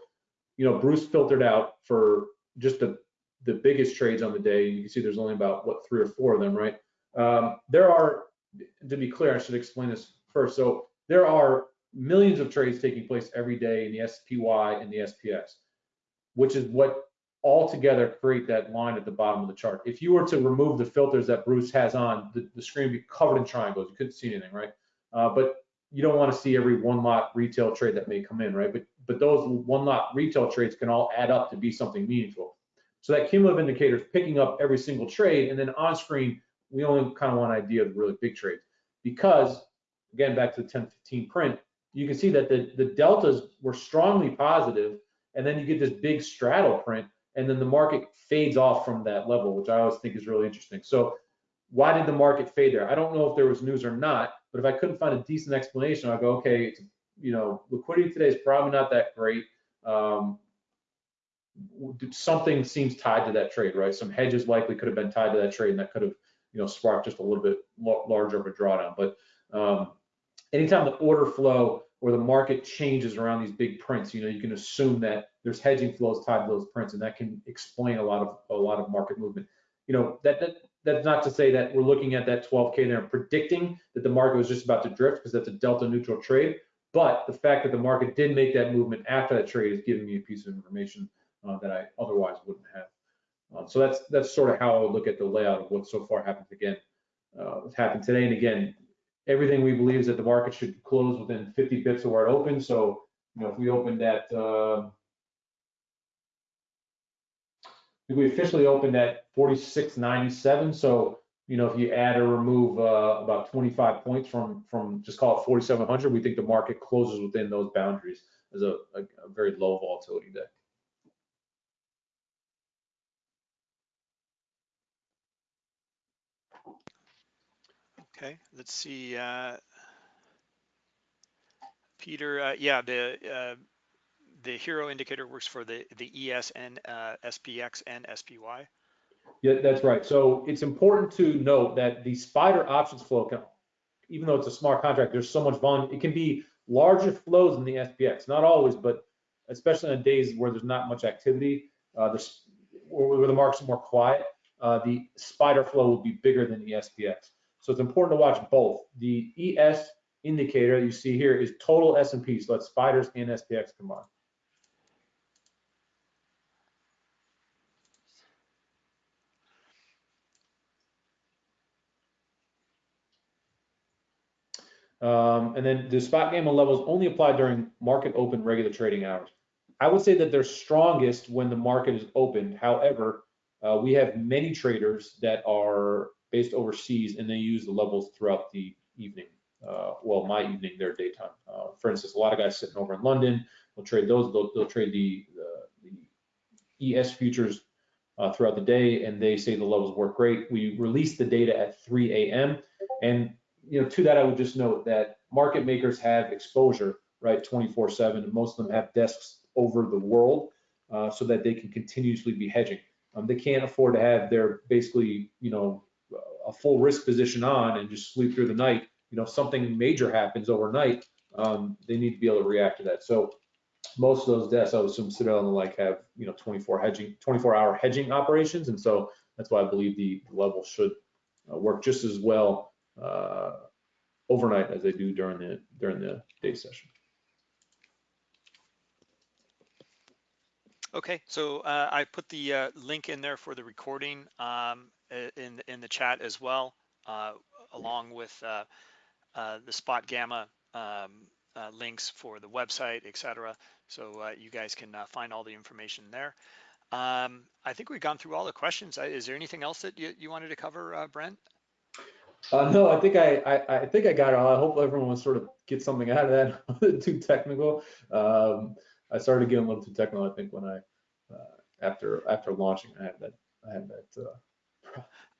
you know, Bruce filtered out for just the, the biggest trades on the day. You can see there's only about, what, three or four of them, right? Um, there are, to be clear, I should explain this first. So there are millions of trades taking place every day in the SPY and the SPX, which is what altogether create that line at the bottom of the chart. If you were to remove the filters that Bruce has on, the, the screen would be covered in triangles. You couldn't see anything, right? Uh, but you don't want to see every one lot retail trade that may come in, right? But but those one lot retail trades can all add up to be something meaningful. So that cumulative indicator is picking up every single trade, and then on screen we only kind of want an idea of the really big trades. Because again back to the 1015 print you can see that the, the deltas were strongly positive and then you get this big straddle print and then the market fades off from that level which i always think is really interesting. So why did the market fade there? I don't know if there was news or not but if i couldn't find a decent explanation i'll go okay you know liquidity today is probably not that great. Um, something seems tied to that trade right? Some hedges likely could have been tied to that trade and that could have you know, spark just a little bit larger of a drawdown. But um, anytime the order flow or the market changes around these big prints, you know, you can assume that there's hedging flows tied to those prints, and that can explain a lot of a lot of market movement. You know, that, that that's not to say that we're looking at that 12k there and predicting that the market was just about to drift because that's a delta neutral trade. But the fact that the market did make that movement after that trade is giving me a piece of information uh, that I otherwise wouldn't have. Um, so that's that's sort of how I would look at the layout of what so far happened again. Uh, happened today and again. Everything we believe is that the market should close within 50 bits of where it opens. So you know if we opened at uh, we officially opened at 46.97. So you know if you add or remove uh, about 25 points from from just call it 4,700, we think the market closes within those boundaries. as a, a, a very low volatility day. Okay, let's see. Uh, Peter, uh, yeah, the uh, the HIRO indicator works for the the ES and uh, SPX and SPY. Yeah, that's right. So it's important to note that the spider options flow can, even though it's a smart contract, there's so much volume. It can be larger flows in the SPX, not always, but especially on days where there's not much activity, uh, where the market's are more quiet, uh, the spider flow will be bigger than the SPX. So it's important to watch both. The ES indicator you see here is total S&P, so that's spiders and SPX combined. Um, and then the spot gamma levels only apply during market open regular trading hours. I would say that they're strongest when the market is open. However, uh, we have many traders that are based overseas and they use the levels throughout the evening. Uh, well, my evening, their daytime. Uh, for instance, a lot of guys sitting over in London will trade those. They'll, they'll trade the, the, the ES futures uh, throughout the day, and they say the levels work great. We release the data at 3 a.m. and you know, to that, I would just note that market makers have exposure, right, 24/7. Most of them have desks over the world, uh, so that they can continuously be hedging. Um, they can't afford to have their basically, you know, a full risk position on and just sleep through the night. You know, if something major happens overnight, um, they need to be able to react to that. So most of those desks, I would assume Citadel and the like have, you know, 24 hedging, 24 hour hedging operations. And so that's why I believe the level should uh, work just as well uh, overnight as they do during the during the day session. Okay, so uh, I put the uh, link in there for the recording um, in in the chat as well, uh, along with uh, uh, the Spot Gamma um, links for the website, etc. So you guys can find all the information there. Um, I think we've gone through all the questions. Is there anything else that you, you wanted to cover, Brent? Uh, no, I think I, I, I think I got it all. I hope everyone will sort of get something out of that. (laughs) too technical. Um, I started getting a little too technical. I think when I uh, after after launching, I had that I had that. Uh,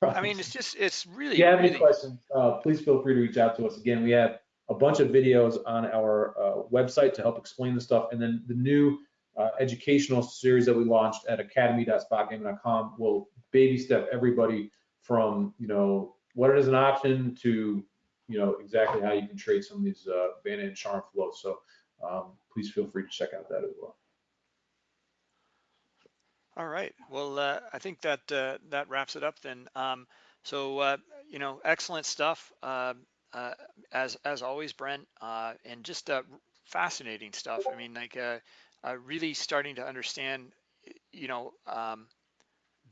I mean, it's just it's really. If you have really... any questions, uh, please feel free to reach out to us. Again, we have a bunch of videos on our uh, website to help explain the stuff, and then the new uh, educational series that we launched at academy.spotgamma.com will baby step everybody from you know what it is an option to you know exactly how you can trade some of these uh, Vanna and Charm flows. So um, please feel free to check out that as well. All right. Well, uh, I think that uh, that wraps it up then. Um, so uh, you know, excellent stuff um, uh, as as always, Brent, uh, and just uh, fascinating stuff. I mean, like really starting to understand, you know, um,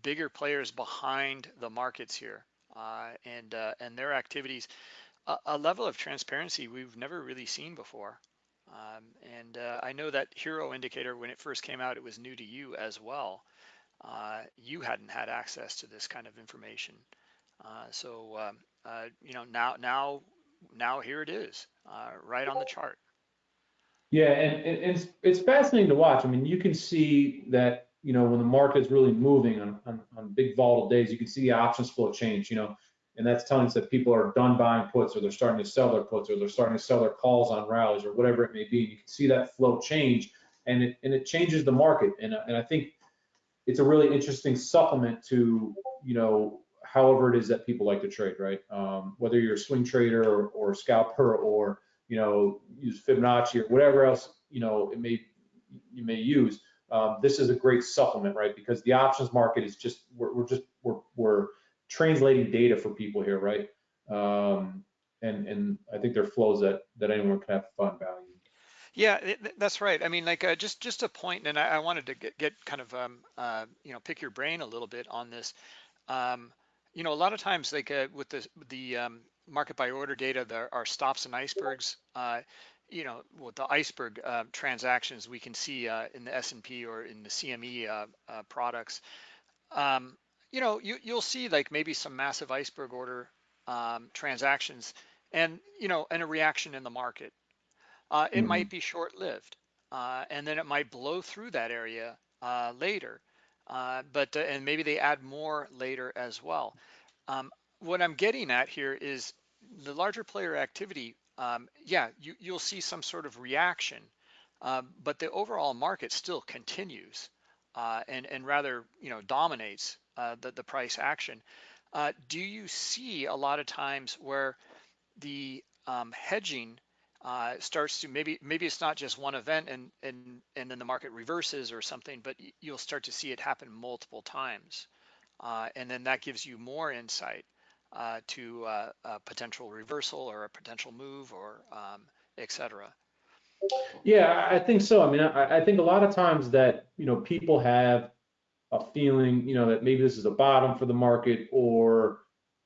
bigger players behind the markets here and and their activities, a, a, level of transparency we've never really seen before. Um, and I know that HIRO indicator when it first came out, it was new to you as well. Uh, you hadn't had access to this kind of information. Uh, so um, uh, you know now now now here it is, right on the chart. Yeah, and, and it's it's fascinating to watch. I mean, you can see that you know, when the market's really moving on, on, on big volatile days, you can see the options flow change, you know, and that's telling us that people are done buying puts or they're starting to sell their puts or they're starting to sell their calls on rallies or whatever it may be. And You can see that flow change and it, and it changes the market. And, and I think it's a really interesting supplement to, you know, however it is that people like to trade, right? Um, whether you're a swing trader or, or scalper or, you know, use Fibonacci or whatever else, you know, it may, you may use um, this is a great supplement, right? Because the options market is just we're, we're just we're, we're translating data for people here, right? Um, and and I think there are flows that that anyone can have fun value. Yeah, that's right. I mean, like uh, just just a point, and I, I wanted to get, get kind of um, uh, you know pick your brain a little bit on this. Um, you know, a lot of times, like uh, with the the um, market by order data, there are stops and icebergs. Uh, you know, with the iceberg uh, transactions we can see uh, in the S&P or in the CME uh, uh, products, um, you know, you, you'll see like maybe some massive iceberg order um, transactions and, you know, and a reaction in the market. Uh, it mm-hmm. might be short-lived. uh, and then it might blow through that area uh, later. Uh, but uh, and maybe they add more later as well. Um, what I'm getting at here is the larger player activity. Um, yeah, you, you'll see some sort of reaction, uh, but the overall market still continues uh, and and rather you know dominates uh, the the price action. do you see a lot of times where the um, hedging uh, starts to maybe maybe it's not just one event and and and then the market reverses or something, but you'll start to see it happen multiple times, uh, and then that gives you more insight uh, to uh, a potential reversal or a potential move or um, etc. Yeah, I think so. I mean, I, I think a lot of times that you know people have a feeling, you know, that maybe this is a bottom for the market or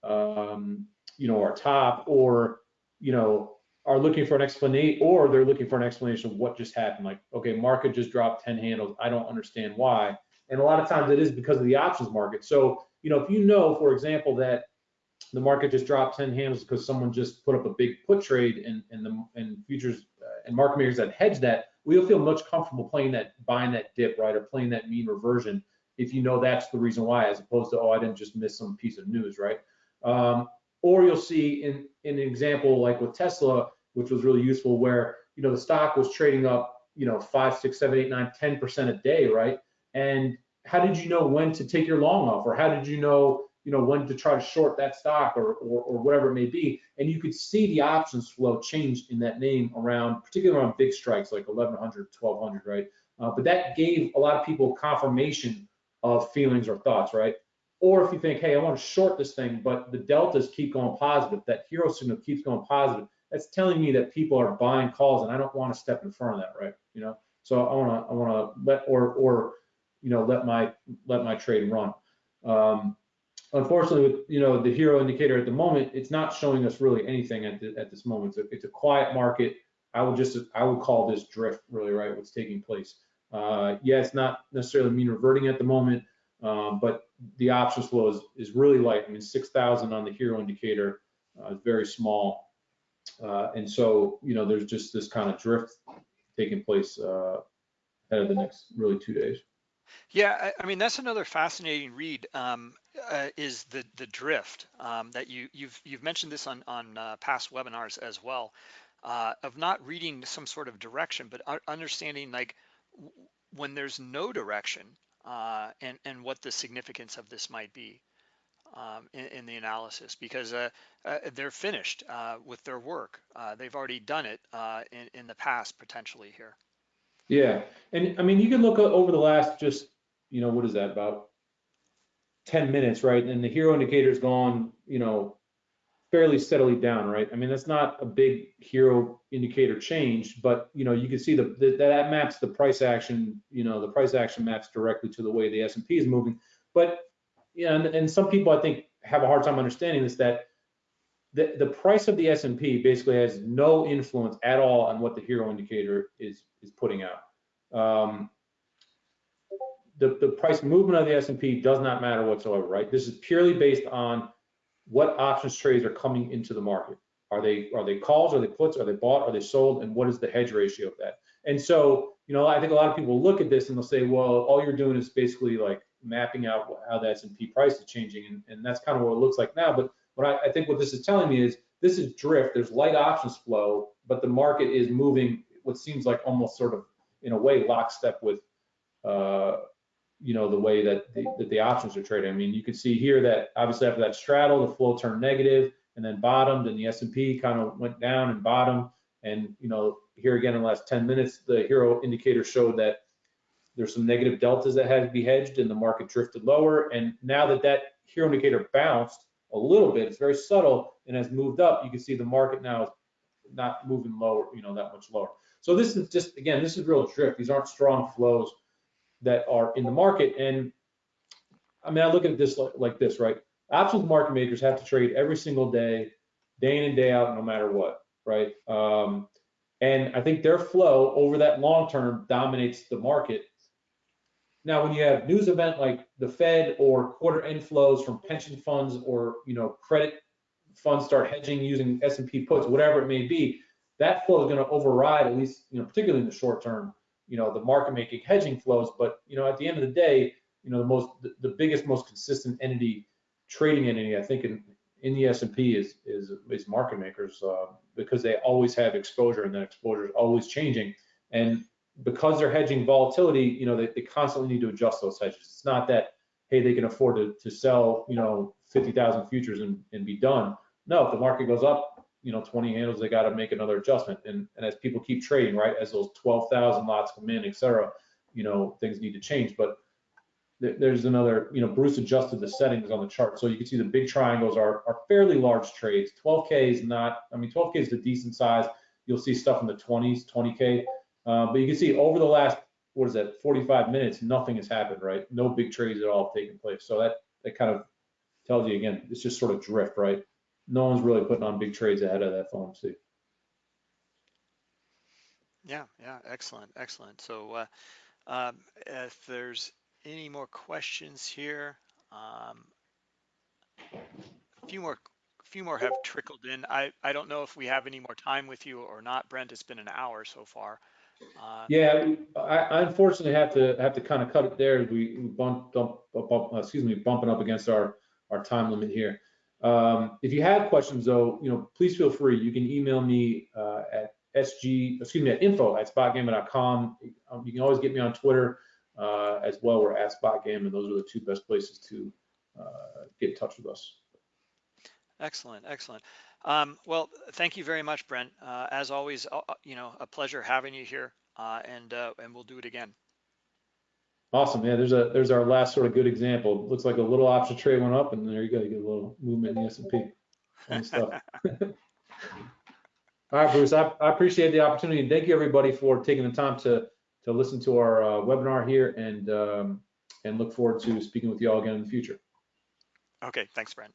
um, you know, our top or you know are looking for an explanation or they're looking for an explanation of what just happened. Like, okay, market just dropped 10 handles. I don't understand why. And a lot of times it is because of the options market. So, you know, if you know, for example, that the market just dropped 10 handles because someone just put up a big put trade and, and the and futures uh, and market makers that hedge that, we'll feel much comfortable playing that, buying that dip, right, or playing that mean reversion if you know that's the reason why, as opposed to, oh, I didn't just miss some piece of news, right? Um, or you'll see in, in an example like with Tesla, which was really useful, where you know the stock was trading up, you know, five, six, seven, eight, nine, ten percent a day, right? And how did you know when to take your long off, or how did you know, you know, when to try to short that stock, or or, or whatever it may be? And you could see the options flow change in that name around, particularly around big strikes like 1100, 1200, right? Uh, but that gave a lot of people confirmation of feelings or thoughts, right? Or if you think, hey, I want to short this thing, but the deltas keep going positive, that HIRO signal keeps going positive, that's telling me that people are buying calls and I don't want to step in front of that, right? You know, so I want to, I want to let, or, or, you know, let my, let my trade run. Um, unfortunately, with, you know, the HIRO indicator at the moment, it's not showing us really anything at, the, at this moment. A, it's a quiet market. I would just, I would call this drift really, right? What's taking place. Uh, yeah, it's not necessarily mean reverting at the moment, um, but the options flow is, is really light. I mean, 6,000 on the HIRO indicator uh, is very small. Uh, and so, you know, there's just this kind of drift taking place uh, ahead of the next really two days. Yeah, I, I mean that's another fascinating read. Um, uh, is the the drift um, that you you've you've mentioned this on on uh, past webinars as well uh, of not reading some sort of direction, but understanding like when there's no direction uh, and and what the significance of this might be um, in, in, the analysis because uh, uh, they're finished uh, with their work. Uh, they've already done it in, in the past potentially here. Yeah, and I mean you can look over the last just you know what is that about 10 minutes, right? And the HIRO indicator's gone, you know, fairly steadily down, right? I mean, that's not a big HIRO indicator change, but you know, you can see the, the, that maps the price action. You know, the price action maps directly to the way the S&P is moving. But yeah, and, and some people I think have a hard time understanding this that the, the price of the S&P basically has no influence at all on what the HIRO indicator is is putting out. Um, the, the price movement of the S&P does not matter whatsoever, right? This is purely based on what options trades are coming into the market. Are they are they calls? Are they puts? Are they bought? Are they sold? And what is the hedge ratio of that? And so, you know, I think a lot of people look at this and they'll say, well, all you're doing is basically like mapping out how the S&P price is changing, and, and that's kind of what it looks like now. But what I, I think what this is telling me is this is drift. There's light options flow, but the market is moving what seems like almost sort of in a way lockstep with uh, you know, the way that the, that the options are traded. I mean, you can see here that obviously after that straddle, the flow turned negative and then bottomed and the S&P kind of went down and bottomed. And, you know, here again in the last 10 minutes, the HIRO indicator showed that there's some negative deltas that had to be hedged and the market drifted lower. And now that that HIRO indicator bounced a little bit, it's very subtle and has moved up, you can see the market now is not moving lower, you know, that much lower. So this is just, again, this is real drift. These aren't strong flows that are in the market. And I mean, I look at this like, this, right? Absolute market makers have to trade every single day, day in and day out, no matter what, right? Um, and I think their flow over that long term dominates the market. Now, when you have news event like the Fed or quarter inflows from pension funds or you know credit funds start hedging using S&P puts, whatever it may be, that flow is going to override at least you know particularly in the short term you know, the market making hedging flows. But, you know, at the end of the day, you know, the most, the, biggest, most consistent entity, trading entity, I think in, in the S&P is, is, is market makers uh, because they always have exposure and that exposure is always changing. And because they're hedging volatility, you know, they, they constantly need to adjust those hedges. It's not that, hey, they can afford to, to sell, you know, 50,000 futures and, and be done. No, if the market goes up, you know, 20 handles, they got to make another adjustment. And, and as people keep trading, right, as those 12,000 lots come in, et cetera, you know, things need to change. But there's another, you know, Bruce adjusted the settings on the chart. So you can see the big triangles are, are fairly large trades. 12K is not, I mean, 12K is a decent size. You'll see stuff in the 20s, 20K. Uh, but you can see over the last, what is that, 45 minutes, nothing has happened, right? No big trades at all have taken place. So that, that kind of tells you again, it's just sort of drift, right? No one's really putting on big trades ahead of that FOMC. Yeah, yeah, excellent, excellent. So uh, um, if there's any more questions here, um, a few more, a few more have trickled in. I, I don't know if we have any more time with you or not, Brent. It's been an hour so far. Uh, Yeah, I, I unfortunately have to, have to kind of cut it there. We we bump, bump, uh, excuse me, bumping up against our, our time limit here. Um, if you have questions though, you know, please feel free. You can email me, uh, at sg, excuse me, at info at spotgamma.com. Um, you can always get me on Twitter, uh, as well. We're at spotgamma. Those are the two best places to, uh, get in touch with us. Excellent, excellent. Um, well, thank you very much, Brent. Uh, as always, uh, uh, you know, a pleasure having you here, uh, and uh, and we'll do it again. Awesome, yeah. There's a there's our last sort of good example. Looks like a little option trade went up, and there you go. You get a little movement in the S&P. Stuff. (laughs) All right, Bruce. I, I appreciate the opportunity, and thank you everybody for taking the time to to listen to our uh, webinar here, and um, and look forward to speaking with you all again in the future. okay, thanks, Brent.